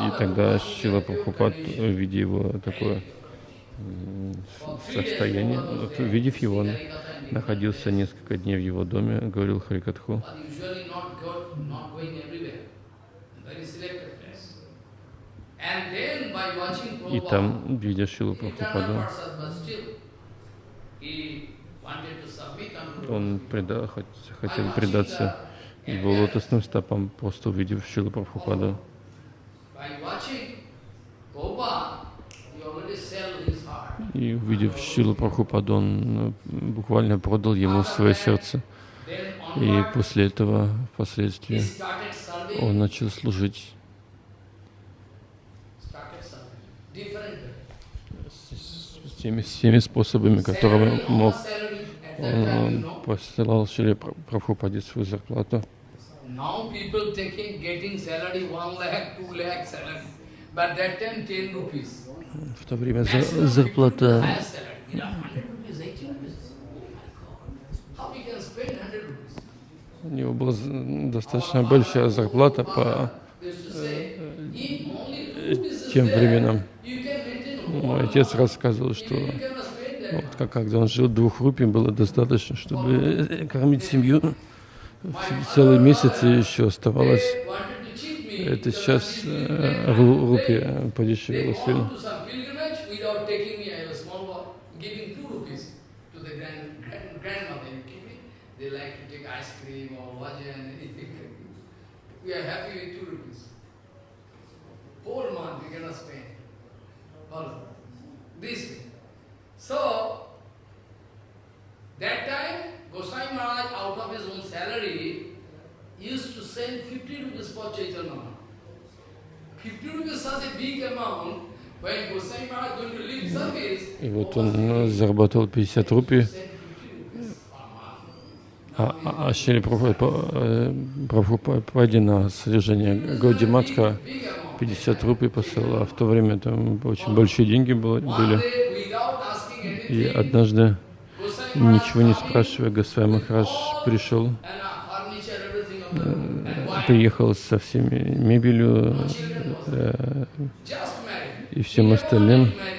И тогда Шила Прабхупад, видя его такое состояние, увидев его, он находился несколько дней в его доме, говорил Харикатху. И там, видя Шилу Прабхупаду, он преда- хот- хотел предаться его лотосным стопам, просто увидев Шилу Прабхупаду. И увидев Шилу Прабхупаду, он э, буквально продал ему свое сердце. И после этого, впоследствии, он начал служить с теми, с теми способами, которыми мог. Он э, посылал Пра- Прабхупаде свою зарплату. Now people taking, getting salary one lakh, two lakh salary, but that time ten rupees. В то время за- зарплата. Oh у него была достаточно большая зарплата по тем временам. Мой отец рассказывал, что вот, как, когда он жил, двух рупий было достаточно, чтобы э, кормить семью целый месяц, и еще оставалось. Это сейчас э, ру- 100 рупия подешевела сильно. We. И вот он э, заработал 50 рупий, send 50 rupees per month. а, а, а Шри Прабхупаде на содержание Гауди Матха Big amount. 50 рупий посылал, а в то время там очень большие деньги были. И однажды, ничего не спрашивая, Госвами Махарадж пришел, uh, приехал со всеми мебелью э, и всем остальным. uh.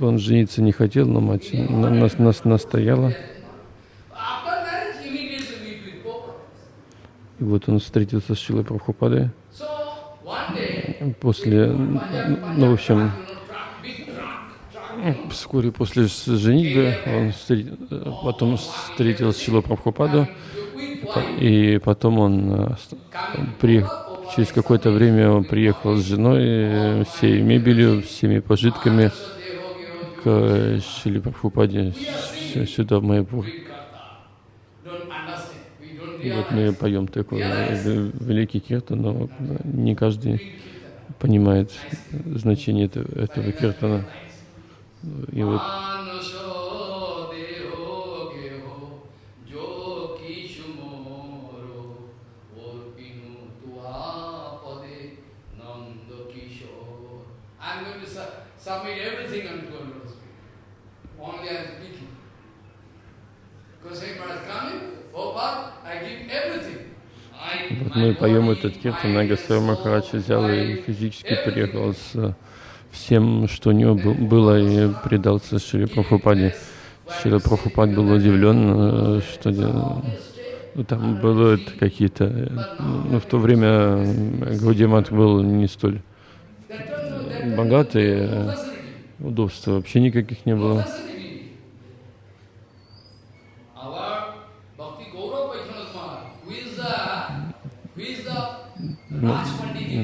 Он жениться не хотел, но мать на- нас, нас настояла. И вот он встретился с Шилой Прабхупадой. После, ну, в общем, вскоре после женитьбы он встре- э, потом встретил Шилу Прабхупаду, и потом он э, с- при, через какое-то время он приехал с женой, э, всей мебелью, всеми пожитками к Шили Прабхупаде сюда, в Майпур. И вот мы поем такой великий киртан, но не каждый понимает значение этого, этого киртана. И вот Вот мы поем этот киртан, Нагасар Махарадж взял и физически приехал с всем, что у него было, и предался Шри Прабхупаде. Шри Прабхупад был удивлен, что ну, там было какие-то... Ну, в то время Гаудимат был не столь богатый, удобства вообще никаких не было.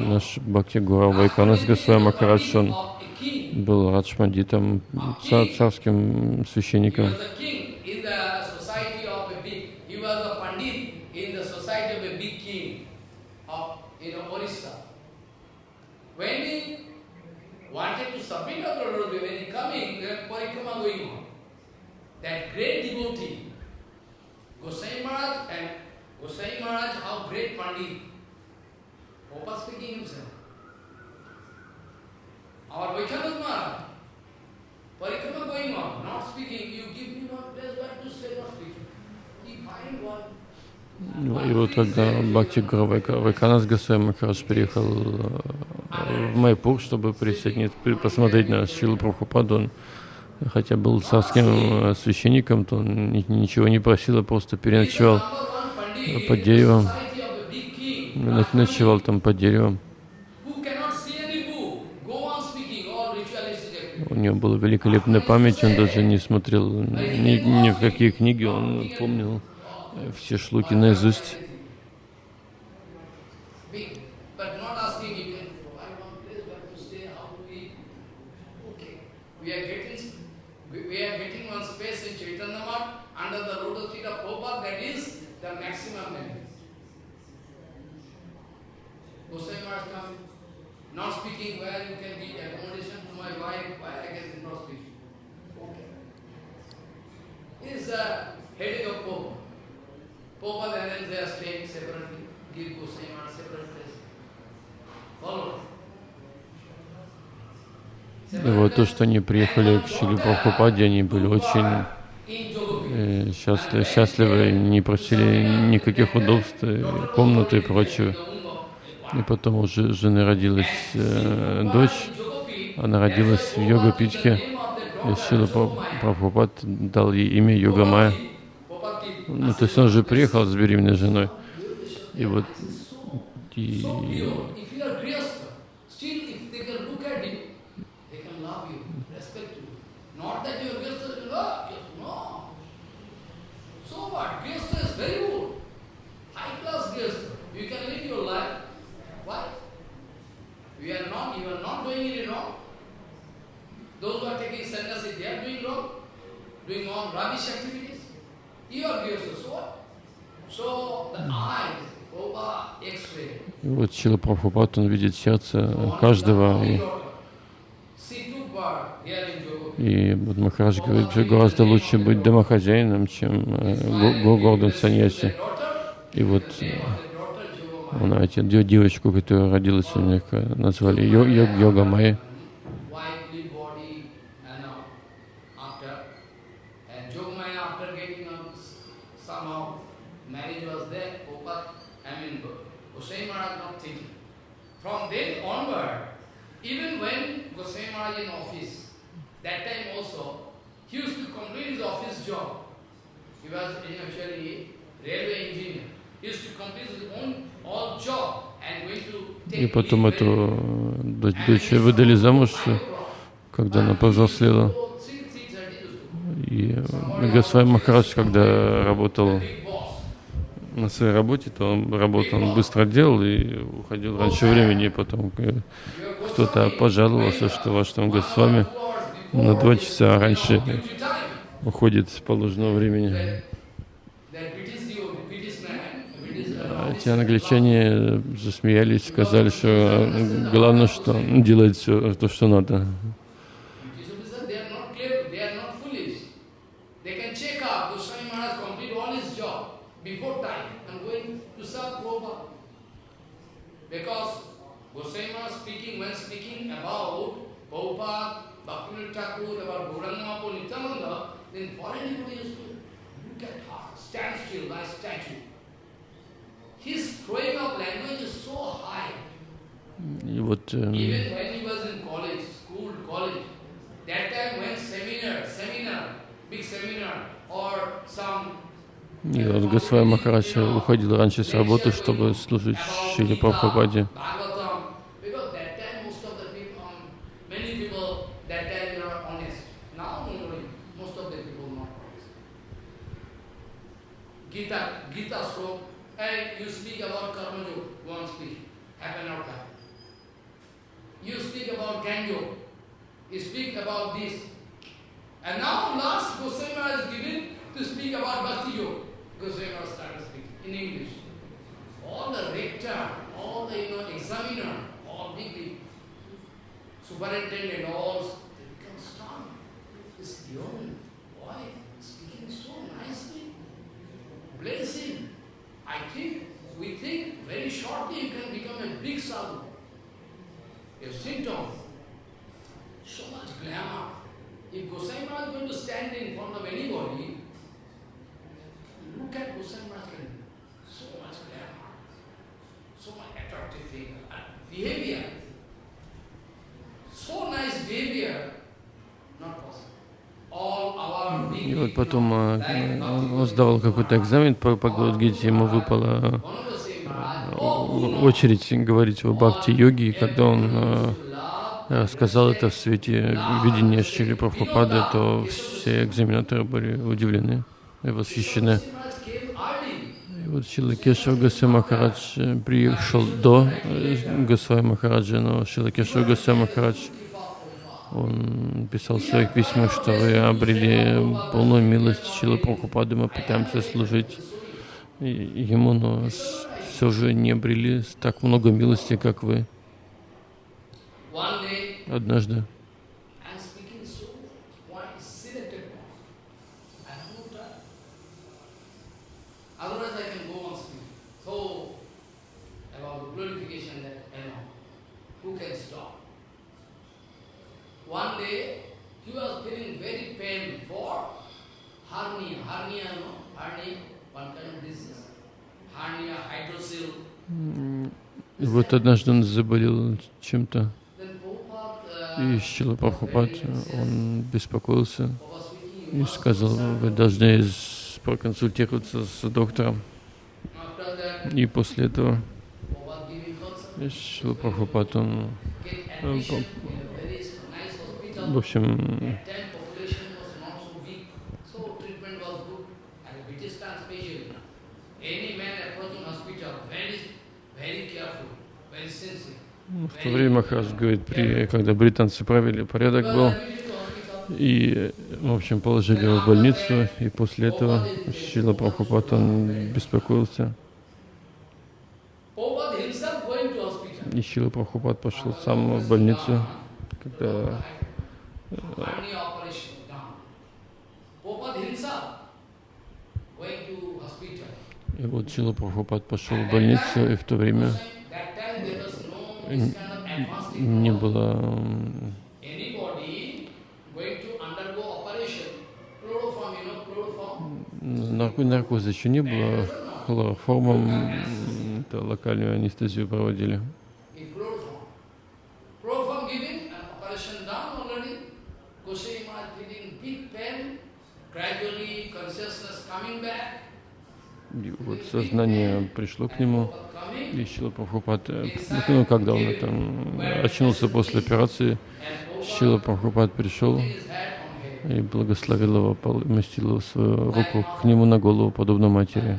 Наш Бхакти Гуру Вайканас Госвами Махарадж, он был Раджмандитом, царским священником. wanted to submit to Lord when he coming, then parikrama going on. That great devotee, Gosai Maharaj and Gosai Maharaj, how great Pandit, Opa speaking himself. Our Vaishnava Maharaj, Parikrama going on, not speaking, you give me one place where to stay, not speaking. He find one. И вот когда Бхакти Вайканас Гасвами Махарадж приехал в Майпур, чтобы присоединиться, посмотреть на Шилу Прабхупаду, он хотя был царским священником, то он ничего не просил, а просто переночевал под деревом ночевал там под деревом. У него была великолепная память, он даже не смотрел ни, ни в какие книги, он помнил все шлуки наизусть. not speaking where you can get accommodation to my wife, why I can not speak. Okay. He is a headache of Pope. Pope and then they are staying separately, give Goswami separate place. Follow. И вот то, что они приехали к Шили они были очень э, счастливы, счастливы, не просили никаких удобств, комнаты и прочего. И потом у жены родилась э, дочь, она родилась в йога-питхе, и Шила Прабхупад дал ей имя Йога Майя. Ну, то есть он же приехал с беременной женой. И вот и, You are not, you are not doing it wrong. Those who are taking sannyasi, they are doing wrong, doing all rubbish activities. You are Gyasa, so what? So the eyes, over X-ray. Вот Чила Прабхупад, он видит сердце каждого. И, и вот Махарадж говорит, что гораздо лучше быть домохозяином, чем э, гордым саньяси. И вот она эти девочку, которая родилась у них, назвали Йога Майя. From then onward, even when Goswami Maharaj in office, that time also, he used to complete his office job. He was actually railway engineer. He used to complete his own и потом эту дочь выдали замуж, когда она повзрослела. И Госвами Махарадж, когда работал на своей работе, то он работал, он быстро делал и уходил раньше времени, и потом кто-то пожаловался, что ваш там Госвами на два часа раньше уходит с положенного времени. Эти англичане засмеялись, сказали, что главное, что делает все то, что надо. И вот и вот Госвай Махарадж уходил раньше с работы, чтобы служить Шили Прабхупаде. Hey, you speak about Karma Yoga, won't speak. Happen an hour time. You speak about Ganyo. You speak about this. And now last Goswami Maharaj is given to speak about Bhakti Yoga. Goswami Maharaj started speaking in English. All the rector, all the you know, examiner, all the superintendent, all they become strong. This young boy speaking so nicely. Bless him. I think, we think very shortly you can become a big sadhu. a sit. So much glamour. If Gosai Maharaj is going to stand in front of anybody, look at Gosai Maharaj. So much glamour. So much attractive thing. behavior. So nice behavior. Not possible. И вот потом э, он сдавал какой-то экзамен по, по Гладгите, ему выпала э, очередь говорить о бхакти-йоге, и когда он э, сказал это в свете видения Шили Прабхупады, то все экзаменаторы были удивлены и восхищены. И вот Шила Кешав Гасай Махарадж приехал до Гасвай Махараджа, но Шила Кешав Гасай Махарадж он писал в своих письмах, что вы обрели полную милость Шилы Прабхупады, мы пытаемся служить ему, но все же не обрели так много милости, как вы. Однажды One day, he was feeling very pain for hernia. Hernia, no? Hernia, one kind of disease. Hernia, hydrocele. Вот однажды он заболел чем-то. И Шила Прабхупад, он беспокоился и сказал, вы должны проконсультироваться с доктором. И после этого Шила Прабхупад, он в общем, в то время Махарадж говорит, при, когда британцы провели порядок был, и, в общем, положили его в больницу, и после этого Шила Прабхупад, он беспокоился. И Шила Прабхупад пошел сам в больницу, когда и вот Чила Прабхупад пошел в больницу, и в то время не было наркоза еще не было, хлороформом локальную анестезию проводили. И вот сознание пришло к нему, и Шила Прабхупад, ну, когда он там очнулся после операции, Шила Прабхупад пришел и благословил его, поместил свою руку к нему на голову, подобно матери.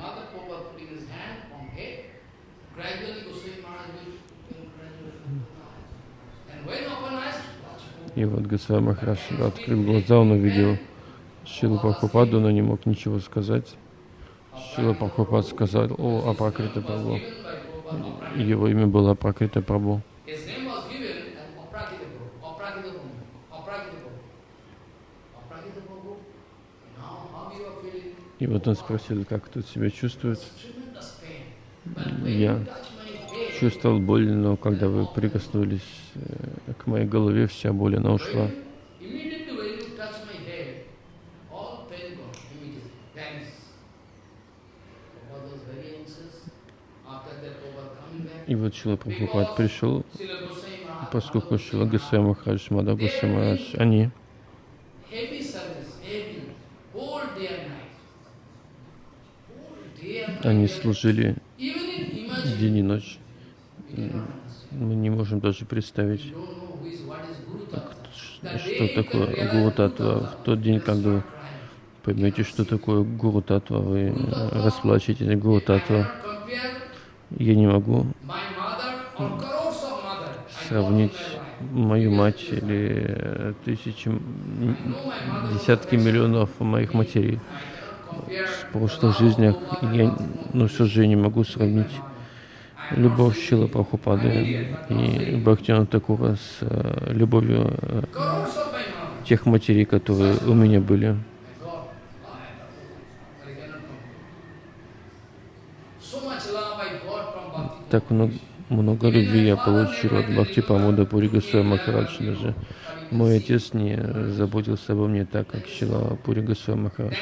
И вот Госвами Махарадж открыл глаза, он увидел Шилу Прабхупаду, но не мог ничего сказать. Шила Прабхупад сказал, о, Апракрита Прабhu. Его имя было Апракрита Прабhu. И вот он спросил, как тут себя чувствует. Я чувствовал боль, но когда вы прикоснулись э, к моей голове, вся боль, она ушла. И вот Шила Прабхупад пришел, поскольку Шила Госвами Махарадж, Мада Госвами Махарадж, они они служили день и ночь. Мы не можем даже представить, что такое Гуру Татва. В тот день, когда вы поймете, что такое Гуру Татва, вы расплачетесь Гуру Татва я не могу сравнить мою мать или тысячи, десятки миллионов моих матерей. В прошлых жизнях. Я, ну, все же не могу сравнить любовь Шила Прабхупады и Бхактина Такура с э, любовью э, тех матерей, которые у меня были. Так много, много любви я получил от Бхакти Памуда Пури Махарадж. Даже мой отец не заботился обо мне так, как Шила Пури Махарадж.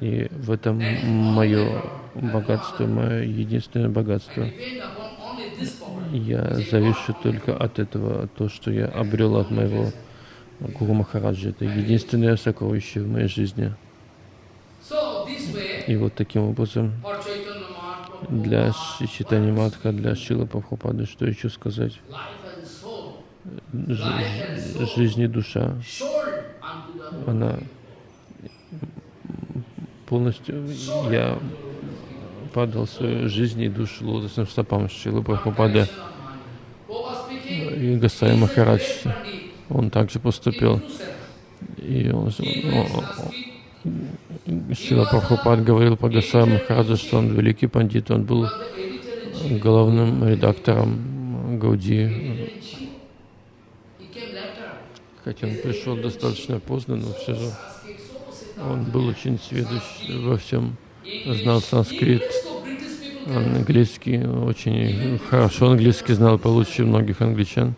И в этом мое богатство, мое единственное богатство. Я завишу только от этого, то, что я обрел от моего Гуру Махараджа. Это единственное сокровище в моей жизни. И вот таким образом для Читани Матха, для Шила Прабхупады, что еще сказать? Ж жизнь и душа, она полностью, я падал свою жизнь и душу лотосным стопам Шилы Прабхупады. И Гасай Махарадж, он также поступил. И он, Шила Прабхупад говорил по Гасай Махараджа, что он великий пандит, он был главным редактором Гауди. Хотя он пришел достаточно поздно, но все же он был очень сведущ во всем, знал санскрит, английский, очень хорошо английский знал, получше многих англичан.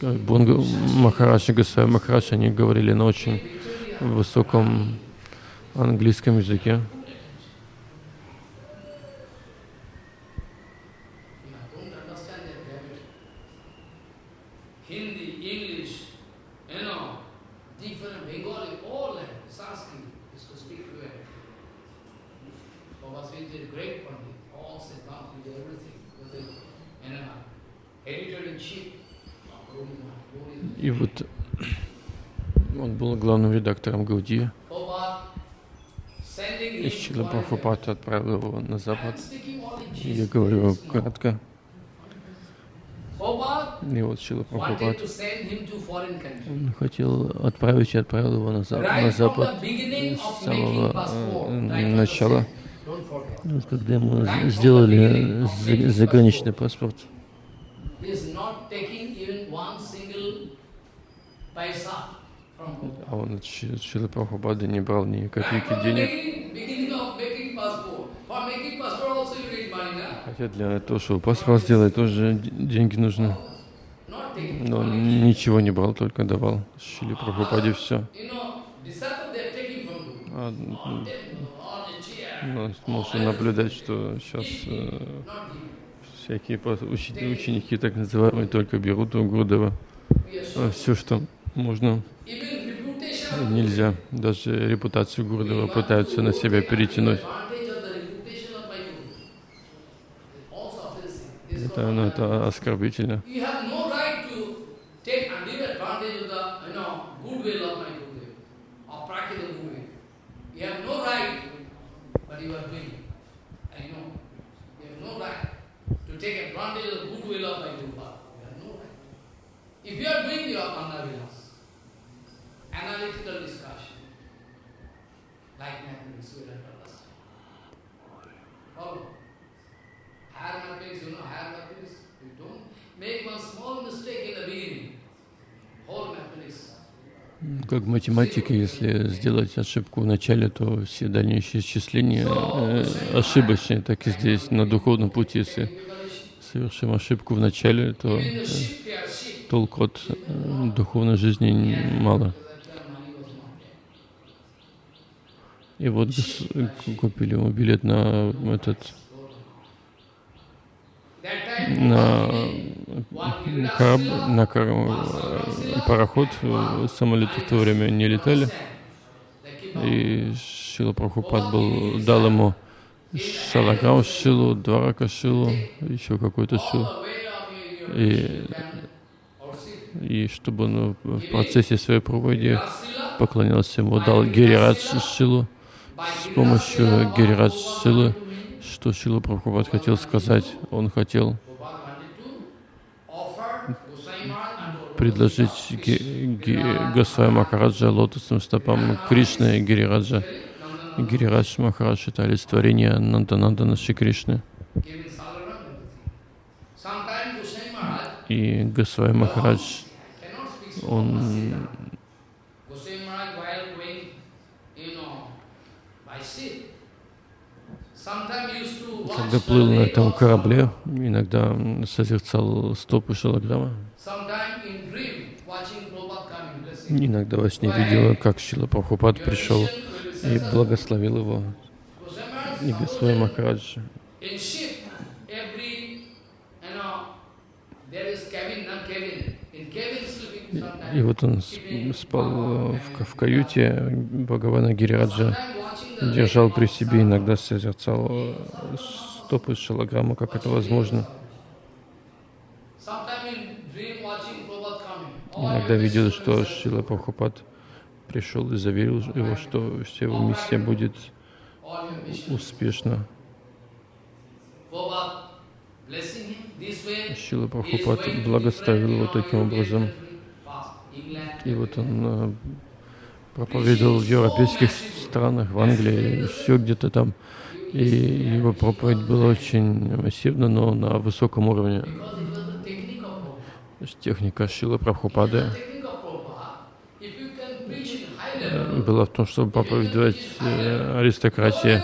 Бунга Махарадж и Гасай Махарадж, они говорили на очень высоком английском языке. И вот он был главным редактором Гауди. И Шила Прабхупад отправил его на Запад. Я говорю кратко. И вот Шила Прабхупад хотел отправить и отправил его на, Запад, на Запад с самого э, начала, когда ему сделали заграничный паспорт. А он от Шилы Прабхупады не брал ни копейки денег. Хотя для того, чтобы паспорт сделать, тоже деньги нужны. Но он ничего не брал, только давал. Шиле Прабхупаде все. А, ну, можно наблюдать, что сейчас э, всякие ученики, так называемые, только берут у Гурдева. А все, что можно, нельзя. Даже репутацию Гурдева пытаются на себя перетянуть. Это, ну, это оскорбительно. take advantage of the goodwill of my If you are doing your time. Follow? Higher mathematics, you know, higher mathematics, you don't make one small mistake in the beginning. Whole mathematics Как в математике, если сделать ошибку в начале, то все дальнейшие исчисления э, ошибочные, так и здесь, на духовном пути, если совершим ошибку в начале, то э, толку от э, духовной жизни мало. И вот купили ему билет на этот на, кораб, на пароход, самолеты в то время не летали. И Шила Прабхупад был, дал ему шалаграм шилу, дварака шилу, еще какой-то шилу. И, и чтобы он в процессе своей проповеди поклонялся ему, дал Гирирадж шилу. С помощью Гирирадж шилы что Шила Прабхупад хотел сказать? Он хотел предложить Госвай Махараджа лотосным стопам Кришны и Гирираджа. Гирирадж Махарадж — это олицетворение Нанданандана Шри Кришны. И Госвай Махарадж, он когда плыл на этом корабле, иногда созерцал стопы Шалаграма. Иногда во сне видел, как Шила Прабхупад пришел и благословил его. И Госвай Махарадж. И вот он спал в, каюте Бхагавана Гирираджа держал при себе, иногда созерцал э, стопы шалограмма, как это возможно. Иногда видел, что Шила Прабхупад пришел и заверил его, что вся его миссия будет успешна. Шила Прабхупад благословил его таким образом. И вот он э, проповедовал в европейских странах, в Англии, еще где-то там. И его проповедь была очень массивна, но на высоком уровне. Техника Шила Прабхупады была в том, чтобы проповедовать э, аристократии,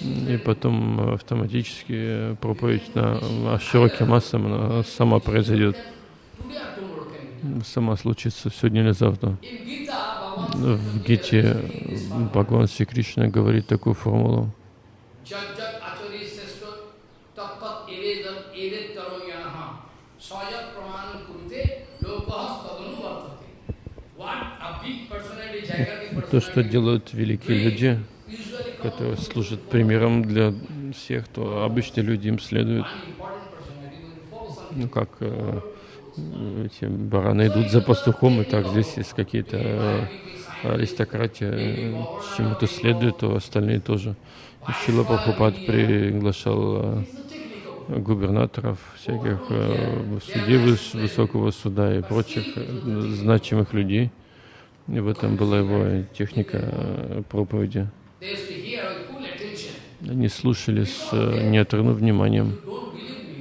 и потом автоматически проповедь на широким массам сама произойдет, сама случится сегодня или завтра. В Гите Бхагаван Шри Кришна говорит такую формулу. То, что делают великие люди, которые служат примером для всех, то обычные люди им следуют. Ну, как э, эти бараны идут за пастухом, и так здесь есть какие-то э, аристократия э, чему-то следует, то остальные тоже. Шила Прабхупад приглашал э, губернаторов, всяких судей высокого суда и прочих значимых людей. И в этом была его техника проповеди. Они слушали с неотрывным вниманием.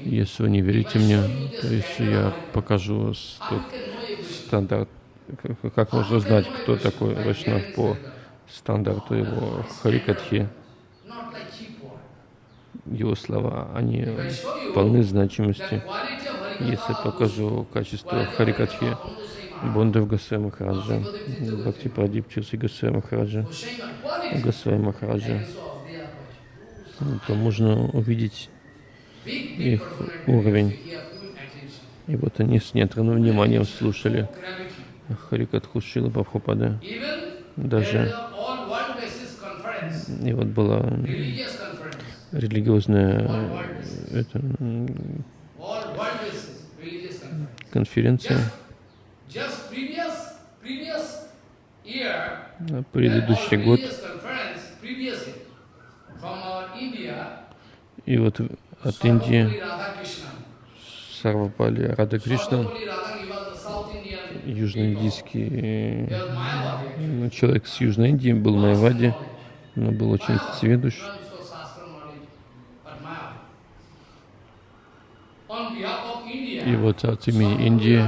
Если вы не верите мне, то есть я покажу стандарт, как можно знать, кто такой Вайшнав по стандарту его Харикатхи. Его слова, они полны значимости. Если покажу качество Харикатхи, Бондав Гасвай Махараджа, Бхакти Прадип Чирси Гасвай Махараджа, Гасвай Махараджа, то можно увидеть их уровень. И вот они с неотрывным вниманием слушали Харикатху Шила Прабхупада. Даже и вот была религиозная это, конференция. Предыдущий год. И вот от Индии Сарвапали Рада Кришна южноиндийский ну, человек с Южной Индии, был Майвади, но был очень сведущ. И вот от имени Индии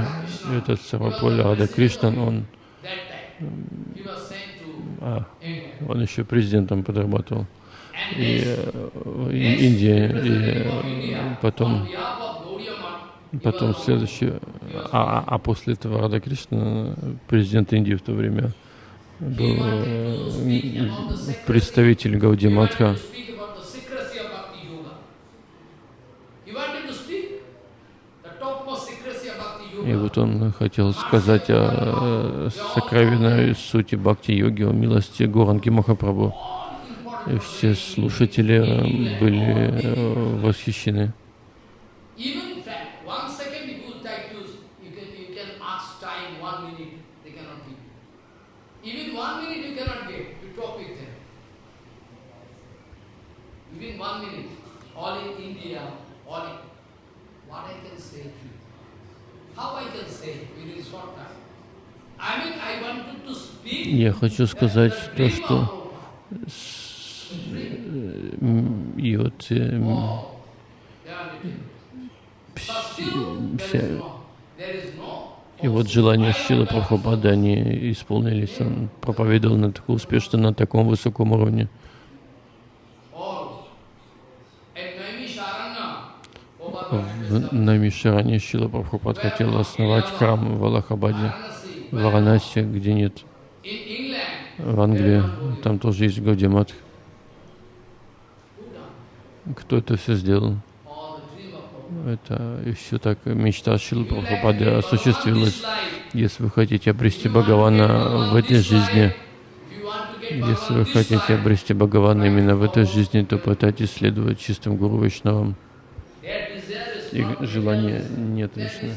этот Сарваполь Рада Кришнан, он, а, он еще президентом подрабатывал. И, э, и Индия, и потом, потом следующий, а, а, а после этого Рада Кришна, президент Индии в то время, был э, представитель Гауди Матха, И вот он хотел сказать о сокровенной сути бхакти-йоги, о милости Горанги Махапрабху. И все слушатели были восхищены. can say to you. Я хочу сказать то, что и вот вся, и вот желания Шила Прабхупады, они исполнились. Он проповедовал на таком успешно, на таком высоком уровне. в Намишаране Шила Прабхупад хотел основать храм в Аллахабаде, в Варанаси, где нет. В Англии, там тоже есть Гаудимат. Кто это все сделал? Это все так мечта Шилы Прабхупады осуществилась. Если вы хотите обрести Бхагавана в этой жизни, если вы хотите обрести Бхагавана именно в этой жизни, то пытайтесь следовать чистым Гуру Вайшнавам. Их желания не отличны.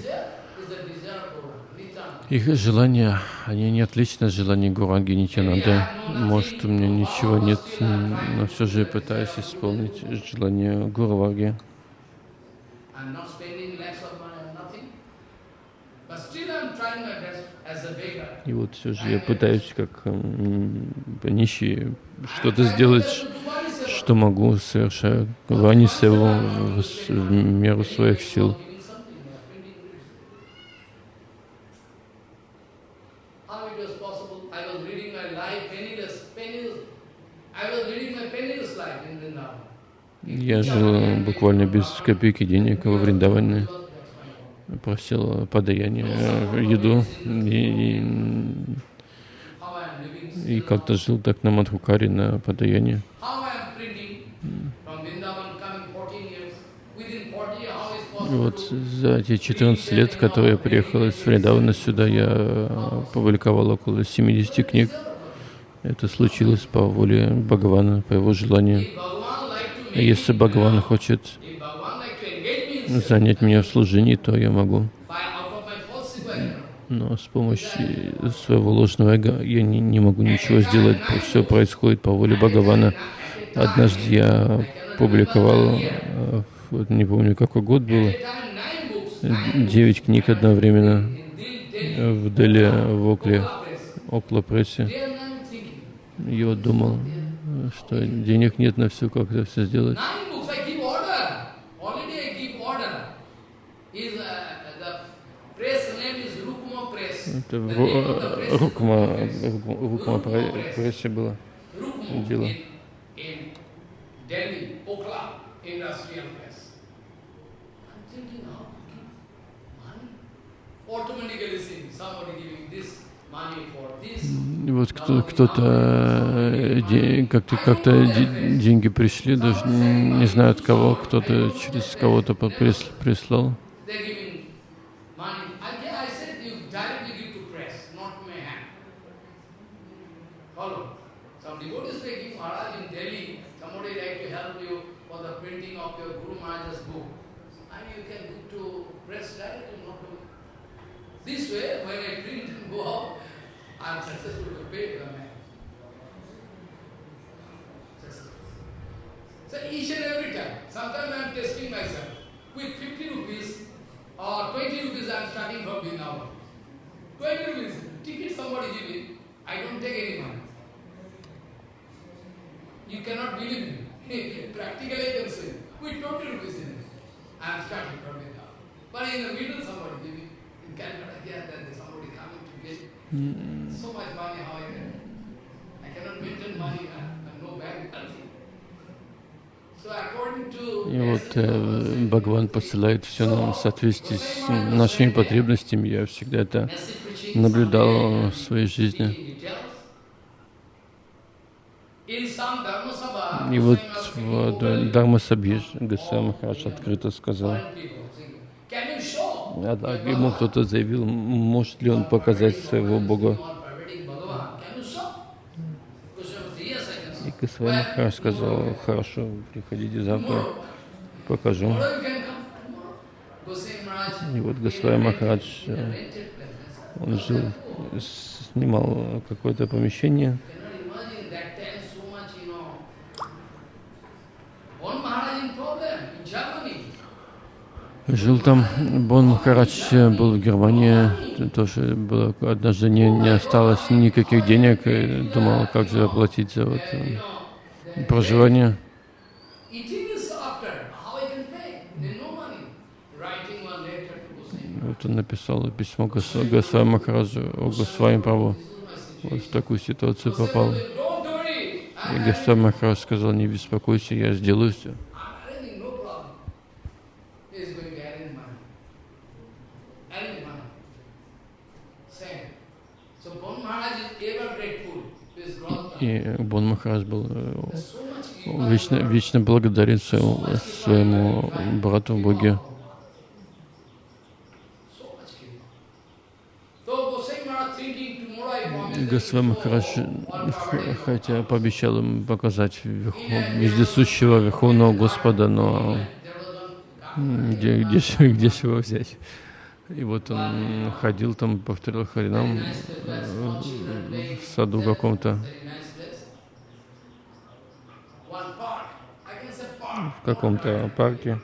Их желания, они не отличны от желаний Гуранги Нитянанды. Может, у меня ничего нет, но все же я пытаюсь исполнить желание Гурваги. И вот все же я пытаюсь как нищий что-то сделать, что могу, совершаю вани севу в, в меру своих сил. Я жил буквально без копейки денег во Вриндаване, просил подаяние, еду и, и, и как-то жил так на Мадхукаре, на подаяние. Вот за эти 14 лет, которые я приехал из Вриндавана сюда, я опубликовал около 70 книг. Это случилось по воле Бхагавана, по его желанию. Если Бхагаван хочет занять меня в служении, то я могу. Но с помощью своего ложного эго я не, не могу ничего сделать. Все происходит по воле Бхагавана. Однажды я публиковал, э, вот не помню какой год был, девять книг одновременно в Дели, в Окле, Окла прессе. Я думал, что денег нет на все, как это все сделать. Это в Рукма, Рукма прессе было дело. Automatically seeing somebody giving this. Вот кто, кто-то э, как-то как деньги пришли, даже не знаю от кого, кто-то через кого-то прислал. This way, when I print and go out, I am successful to pay the man. So each and every time, sometimes I am testing myself. With 50 rupees or 20 rupees I am starting from Vrindavan. 20 rupees, ticket somebody giving, I don't take any money. You cannot believe me. Practically I can say, we totally business. I am starting from it now. But in the middle somebody give me, in Calcutta here, then somebody И вот э, Бхагаван посылает все нам в соответствии с нашими потребностями. Я всегда это наблюдал в своей жизни. И вот в Дharma Сабхи Госвами Махарадж открыто сказал, а ему кто-то заявил, может ли он показать своего Бога. И Махарадж сказал, хорошо, приходите завтра, покажу. И вот Госвами Махарадж, он жил, снимал какое-то помещение, Жил там, Бон Махарадж был в Германии, тоже было, однажды не, не осталось никаких денег, и думал, как же оплатить за вот, проживание. Вот он написал письмо Госвами Махараджу о Госвами Прабху. Вот в такую ситуацию попал. И Госвами Махарадж сказал, не беспокойся, я сделаю все. И Бон Махарадж был вечно, вечно благодарен своему, своему брату Боге. Госвами Махарадж, хотя пообещал им показать вездесущего Верховного Господа, но где, где, где же его взять? И вот он ходил там, повторил Харинам в саду каком-то. В каком-то парке.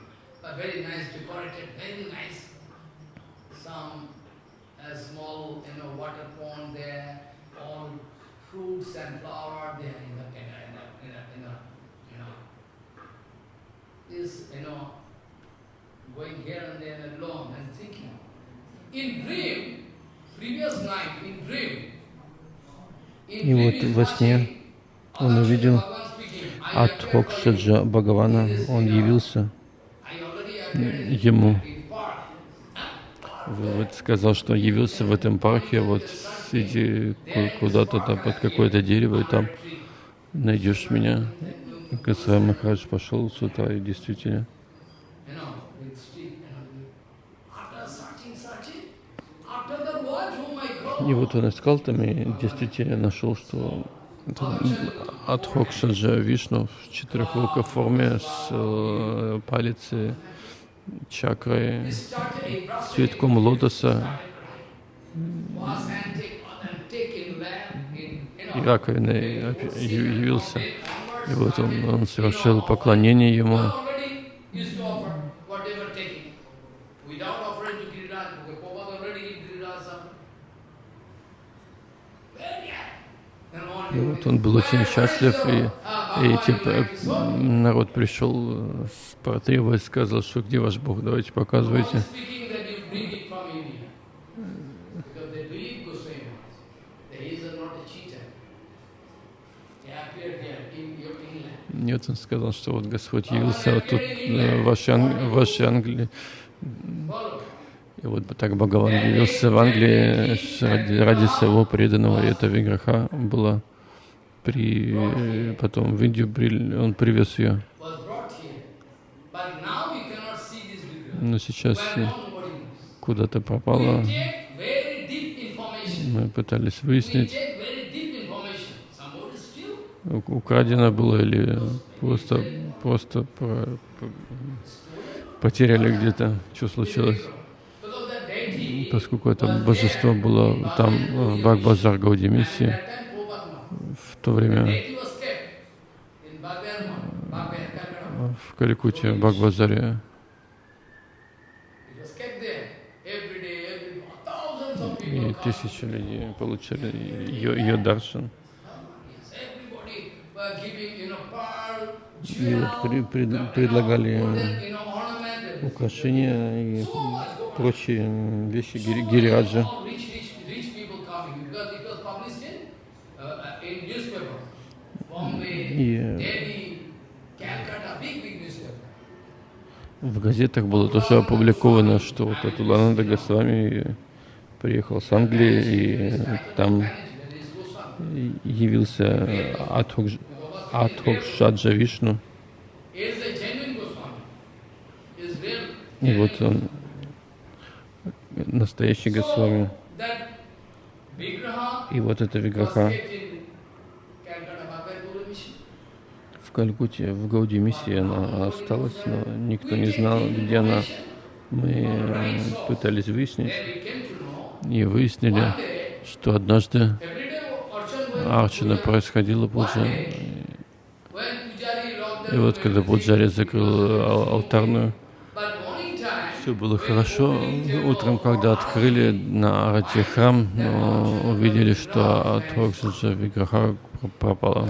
И вот во сне он увидел Адхокшаджа Бхагавана, он явился ему. Вот сказал, что явился в этом парке, вот иди куда-то там под какое-то дерево, и там найдешь меня. Госвами Махарадж пошел с утра, и действительно И вот он искал там и действительно нашел, что Адхок Саджа Вишну в четырехрукой форме с э, палицей, чакрой, цветком лотоса и раковиной явился. И вот он, он совершил поклонение ему. И вот он был очень счастлив, и, и типа, народ пришел, потребовать, сказал, что где ваш Бог, давайте показывайте. Нет, он сказал, что вот Господь явился вот тут, э, в вашей, Ан Англии. И вот так Бхагаван явился в Англии ради, ради своего преданного, и эта виграха была при, потом в Индию он привез ее. Но сейчас куда-то пропала. Мы пытались выяснить, украдено было или просто, просто про, про, потеряли где-то, что случилось. Поскольку это божество было там в Бхагбазар Гаудимиси, то время в Каликуте, в и тысячи людей получали ее, ее даршан. И предлагали украшения и прочие вещи гириаджа. И в газетах было тоже опубликовано, что вот этот Лананда Госвами приехал с Англии, и там явился Адхок, Адхок Шаджа Вишну. И вот он, настоящий Госвами. И вот эта Виграха в Калькутте, в Гауди миссии она осталась, но никто не знал, где она. Мы пытались выяснить и выяснили, что однажды Арчина происходила пуджа. И вот когда Пуджари закрыл алтарную, все было хорошо. Утром, когда открыли на Арате храм, увидели, что от Рокшиджа Виграха пропала.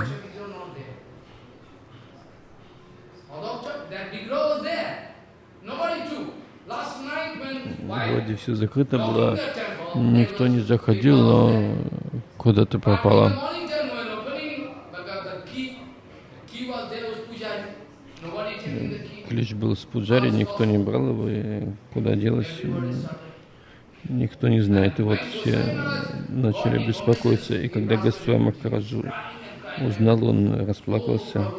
Вроде все закрыто было, никто не заходил, но куда-то пропала. Ключ был с пуджари, никто не брал его, и куда делось, никто не знает. И вот все начали беспокоиться. И когда Господь Махараджу узнал, он расплакался.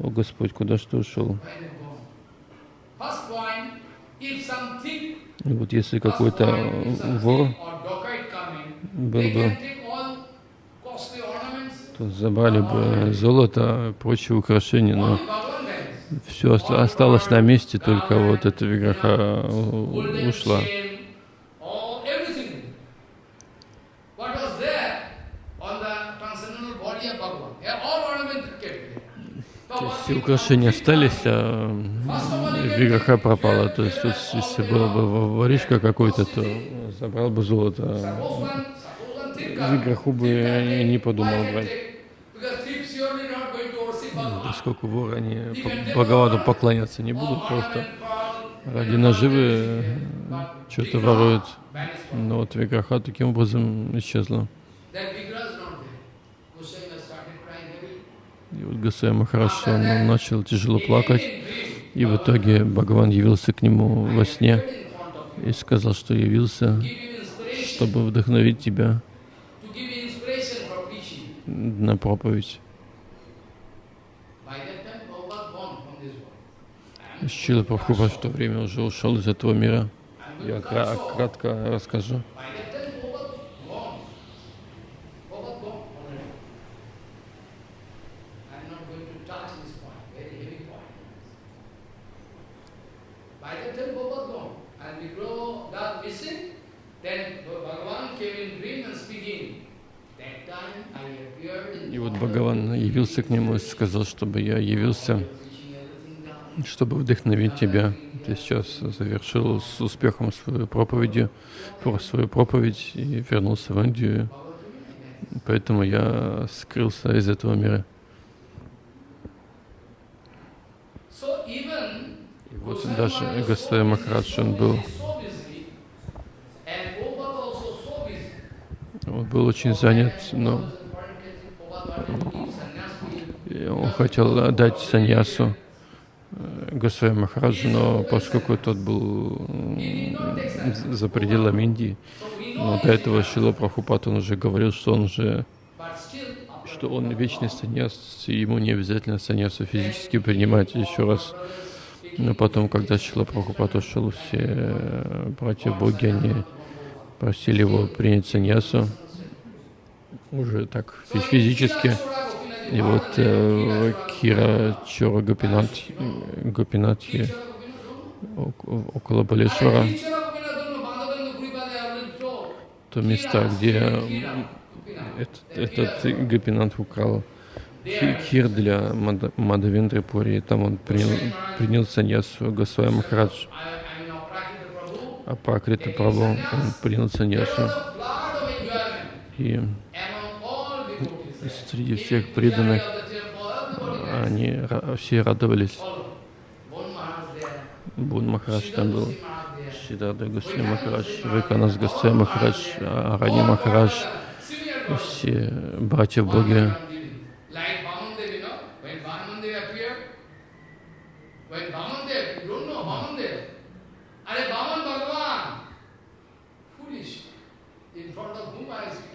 О Господь, куда что ушел? И вот если какой-то вор был бы, то забрали бы золото, прочие украшения, но все осталось на месте, только вот эта виграха ушла. все украшения остались, а виграха пропала. То есть, тут, если была бы воришка какой-то, то забрал бы золото. Виграху бы не подумал брать. Поскольку воры, они Бхагавану поклоняться не будут, просто ради наживы что-то воруют. Но вот виграха таким образом исчезла. И вот Гасай Махараш, он начал тяжело плакать, и в итоге Бхагаван явился к нему во сне и сказал, что явился, чтобы вдохновить тебя на проповедь. Шила Прабхупа в то время уже ушел из этого мира. Я кратко расскажу. Вот Бхагаван явился к нему и сказал, чтобы я явился, чтобы вдохновить тебя. Ты сейчас завершил с успехом свою проповедь, свою проповедь и вернулся в Индию. Поэтому я скрылся из этого мира. И вот даже Гасай Махарадж, он был Он был очень занят, но он хотел дать саньясу э, Госвами Махараджу, но поскольку тот был за пределами Индии, но до этого Шила Прабхупад, он уже говорил, что он уже что он вечный саньяс, и ему не обязательно саньясу физически принимать еще раз. Но потом, когда Шила Прабхупад ушел, все братья-боги, они просили его принять саньясу уже так физически. И вот э, Кира Чора Гопинат, Гопинатхи около Балешвара, то места, где этот, этот Гопинат украл хир для Мадавендры Пури, там он принял, принял саньясу Госвами Махарадж. А Пракрита Прабху, он принял саньясу. И среди всех преданных они все радовались. Бун Махарадж там был, Шидарда Гусей Махарадж, Вайканас Гусей Махарадж, Арани Махарадж, все братья appeared in, house of you know, Kashyap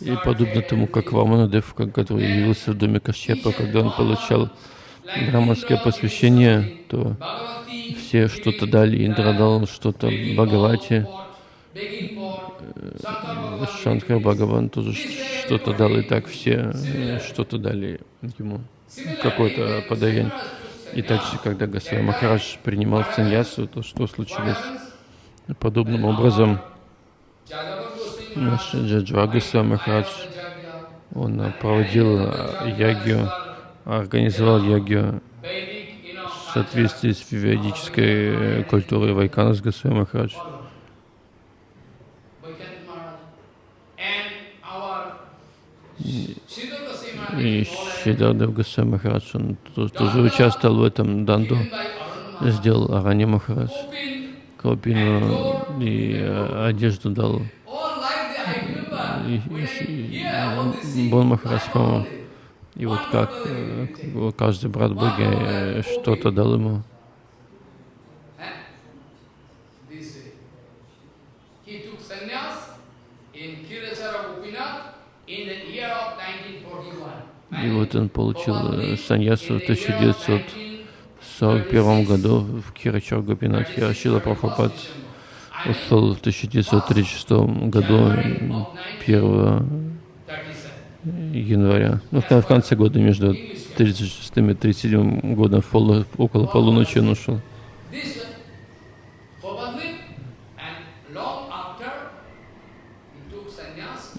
И подобно тому, как Ваманадев, который явился в доме Кашьяпа, когда он получал браманское посвящение, то все что-то дали, Индра дал что-то Бхагавати, Шанкар Бхагаван тоже что-то дал, и так все что-то дали ему, какой-то подарение. И также, когда Гасвай Махарадж принимал саньясу, то что случилось? Подобным образом наш Джаджва Гасвай Махарадж, он проводил ягью, организовал ягью в соответствии с ведической культурой Вайканас Гасвай Махарадж. И Шидардев Гасай Махарадж, он тоже участвовал в этом данду, сделал Арани Махарадж, Калпину и одежду дал. Бон Махарадж, и вот как каждый брат Боги что-то дал ему. И вот он получил саньясу в 1941 году в Кирачар Гопинатхе. Ашила Прабхупад ушел в 1936 году 1 января. Ну, в конце года, между 36 и 37 годом, около полуночи он ушел.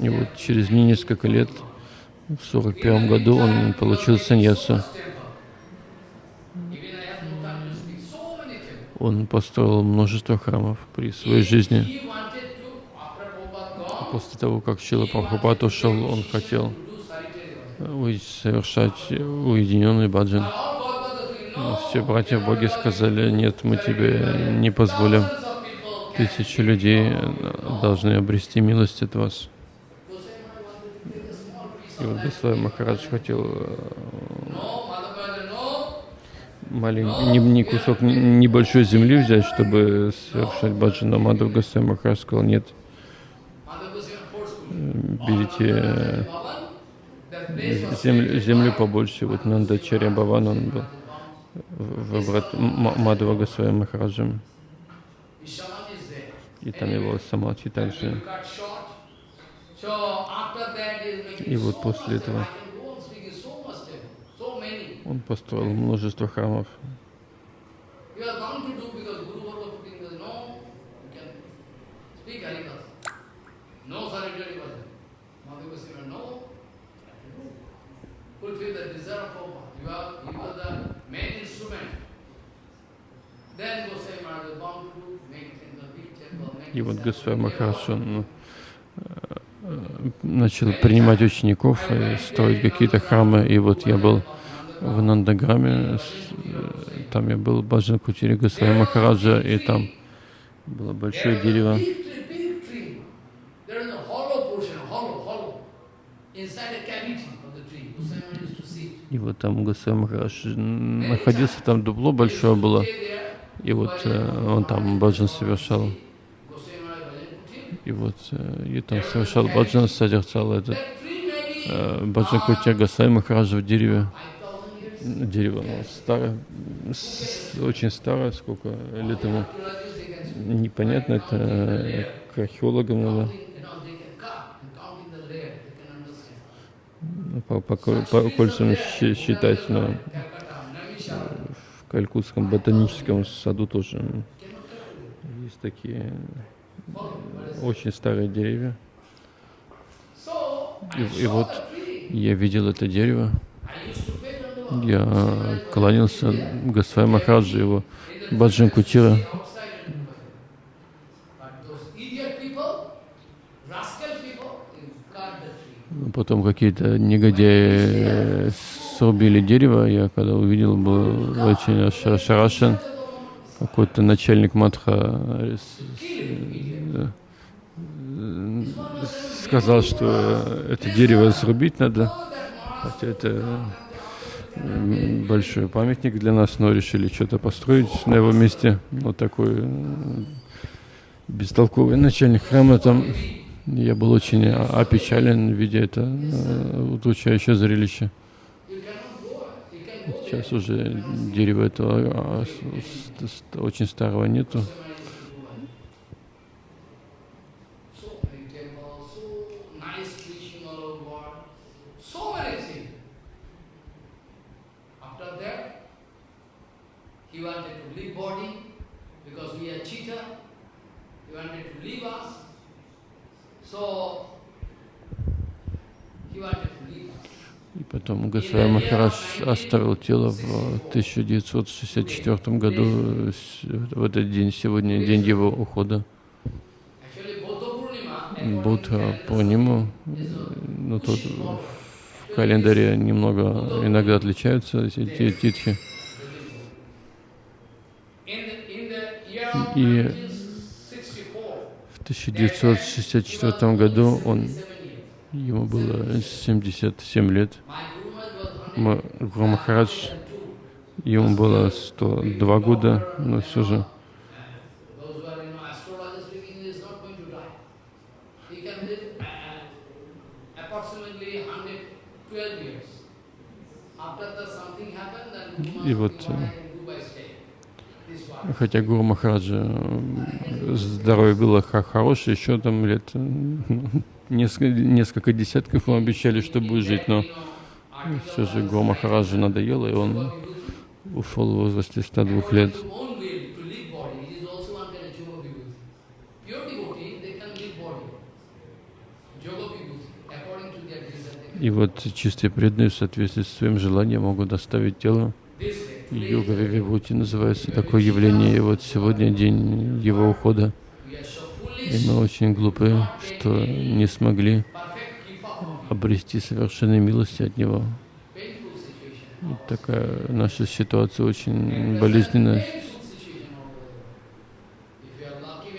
И вот через несколько лет в 41 году он получил саньясу. Он построил множество храмов при своей жизни. После того, как Шила Прабхупад ушел, он хотел совершать уединенный баджан. Все братья в Боге сказали, нет, мы тебе не позволим. Тысячи людей должны обрести милость от вас. И вот Госвами Махарадж хотел маленький, не, кусок, небольшой земли взять, чтобы совершать баджан, но Мадхав Госвами Махарадж сказал, нет, берите землю, землю побольше. Вот Нандачарья Баван, он был выбрат Мадхава Госвами Махараджем. И там его Самадхи также. И вот после этого он построил множество храмов. И вот Госвами Махарадж, он начал принимать учеников и строить какие-то храмы. И вот я был в Нандаграме, там я был в Баджан Кутире Госвами Махараджа, и там было большое дерево. И вот там Госвами Махарадж находился, там дупло большое было, и вот э, он там баджан совершал. И вот и там совершал баджан, созерцал этот э, баджан Кутя Гасай Махараджа в дереве. Дерево оно старое, очень старое, сколько лет ему. Непонятно, это к археологам надо. По, по, по кольцам считать, но Калькутском ботаническом саду тоже есть такие очень старые деревья. И, и вот я видел это дерево. Я кланялся Госвами Махараджи, его Баджан Кутира. Потом какие-то негодяи срубили дерево. Я когда увидел, был очень ошарашен. Какой-то начальник матха э, сказал, что это дерево срубить надо. Хотя это большой памятник для нас, но решили что-то построить на его месте. Вот такой бестолковый начальник храма там. Я был очень опечален, видя это э, удручающее зрелище. Сейчас уже дерева этого а, очень старого нету. И потом Госвами Махарадж оставил тело в 1964 году, в этот день, сегодня день его ухода. Будха Пурниму, ну тут в календаре немного иногда отличаются эти титхи. И в 1964 году он Ему было 77 лет. Гуру Махарадж, ему было 102 года, но все же И вот, э, хотя Гуру Махараджа здоровье было хорошее, еще там лет Несколько, несколько десятков ему обещали, что будет жить, но все же Гуру Махараджу надоело, и он ушел в возрасте 102 лет. И вот чистые преданные в соответствии с своим желанием могут доставить тело. Йога Вивибути называется такое явление. И вот сегодня день его ухода. И мы очень глупы, что не смогли обрести совершенной милости от Него. И такая наша ситуация очень болезненная.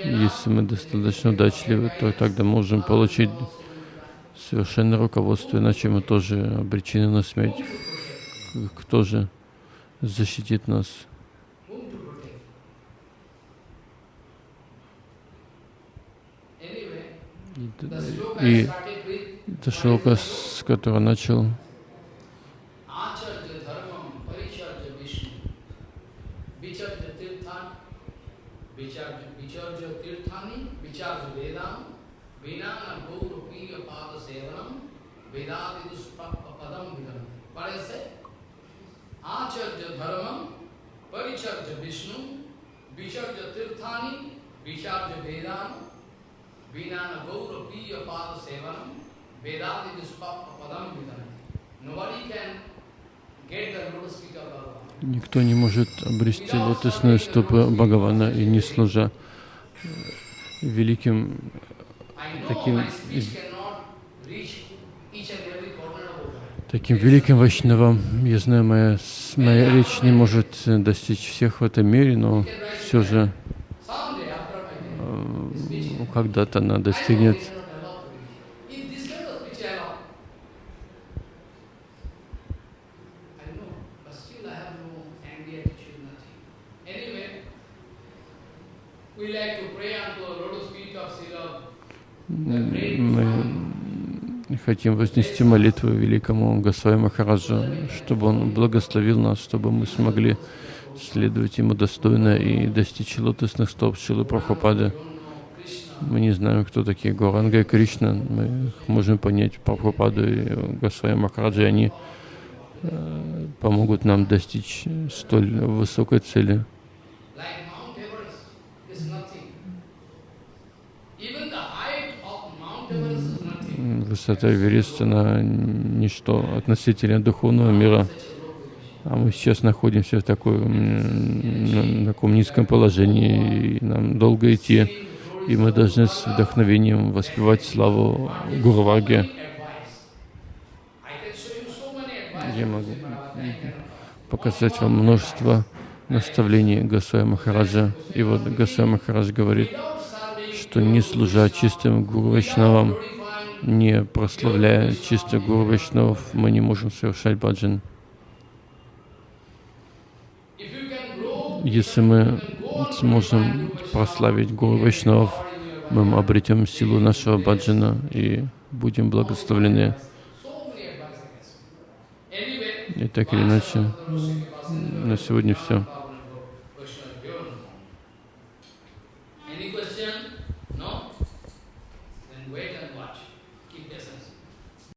Если мы достаточно удачливы, то тогда можем получить совершенное руководство, иначе мы тоже обречены на смерть. Кто же защитит нас? И это шлока, с которого начал Никто не может обрести лотосную стопы Бхагавана и не служа великим таким таким великим вайшнавам. Я знаю, моя, моя речь не может достичь всех в этом мире, но все же когда-то она достигнет мы хотим вознести молитву великому Госвами Махараджу, чтобы он благословил нас, чтобы мы смогли следовать ему достойно и достичь лотосных стоп Шилы Прабхупады. Мы не знаем, кто такие Горанга и Кришна. Мы можем понять Прабхупаду и Госвами Махараджи. Они э, помогут нам достичь столь высокой цели. Высота Эвереста ничто относительно духовного мира. А мы сейчас находимся в такой, на таком низком положении, и нам долго идти, и мы должны с вдохновением воспевать славу advice. Я могу показать вам множество наставлений Гасвая Махараджа. И вот Гасвай Махарадж говорит, что не служа чистым Гуру не прославляя чисто Гуру мы не можем совершать баджан. if you can grow, Если мы сможем прославить Гуру Вайшнавов, мы обретем силу нашего баджана и будем благословлены. И так или иначе, на сегодня все.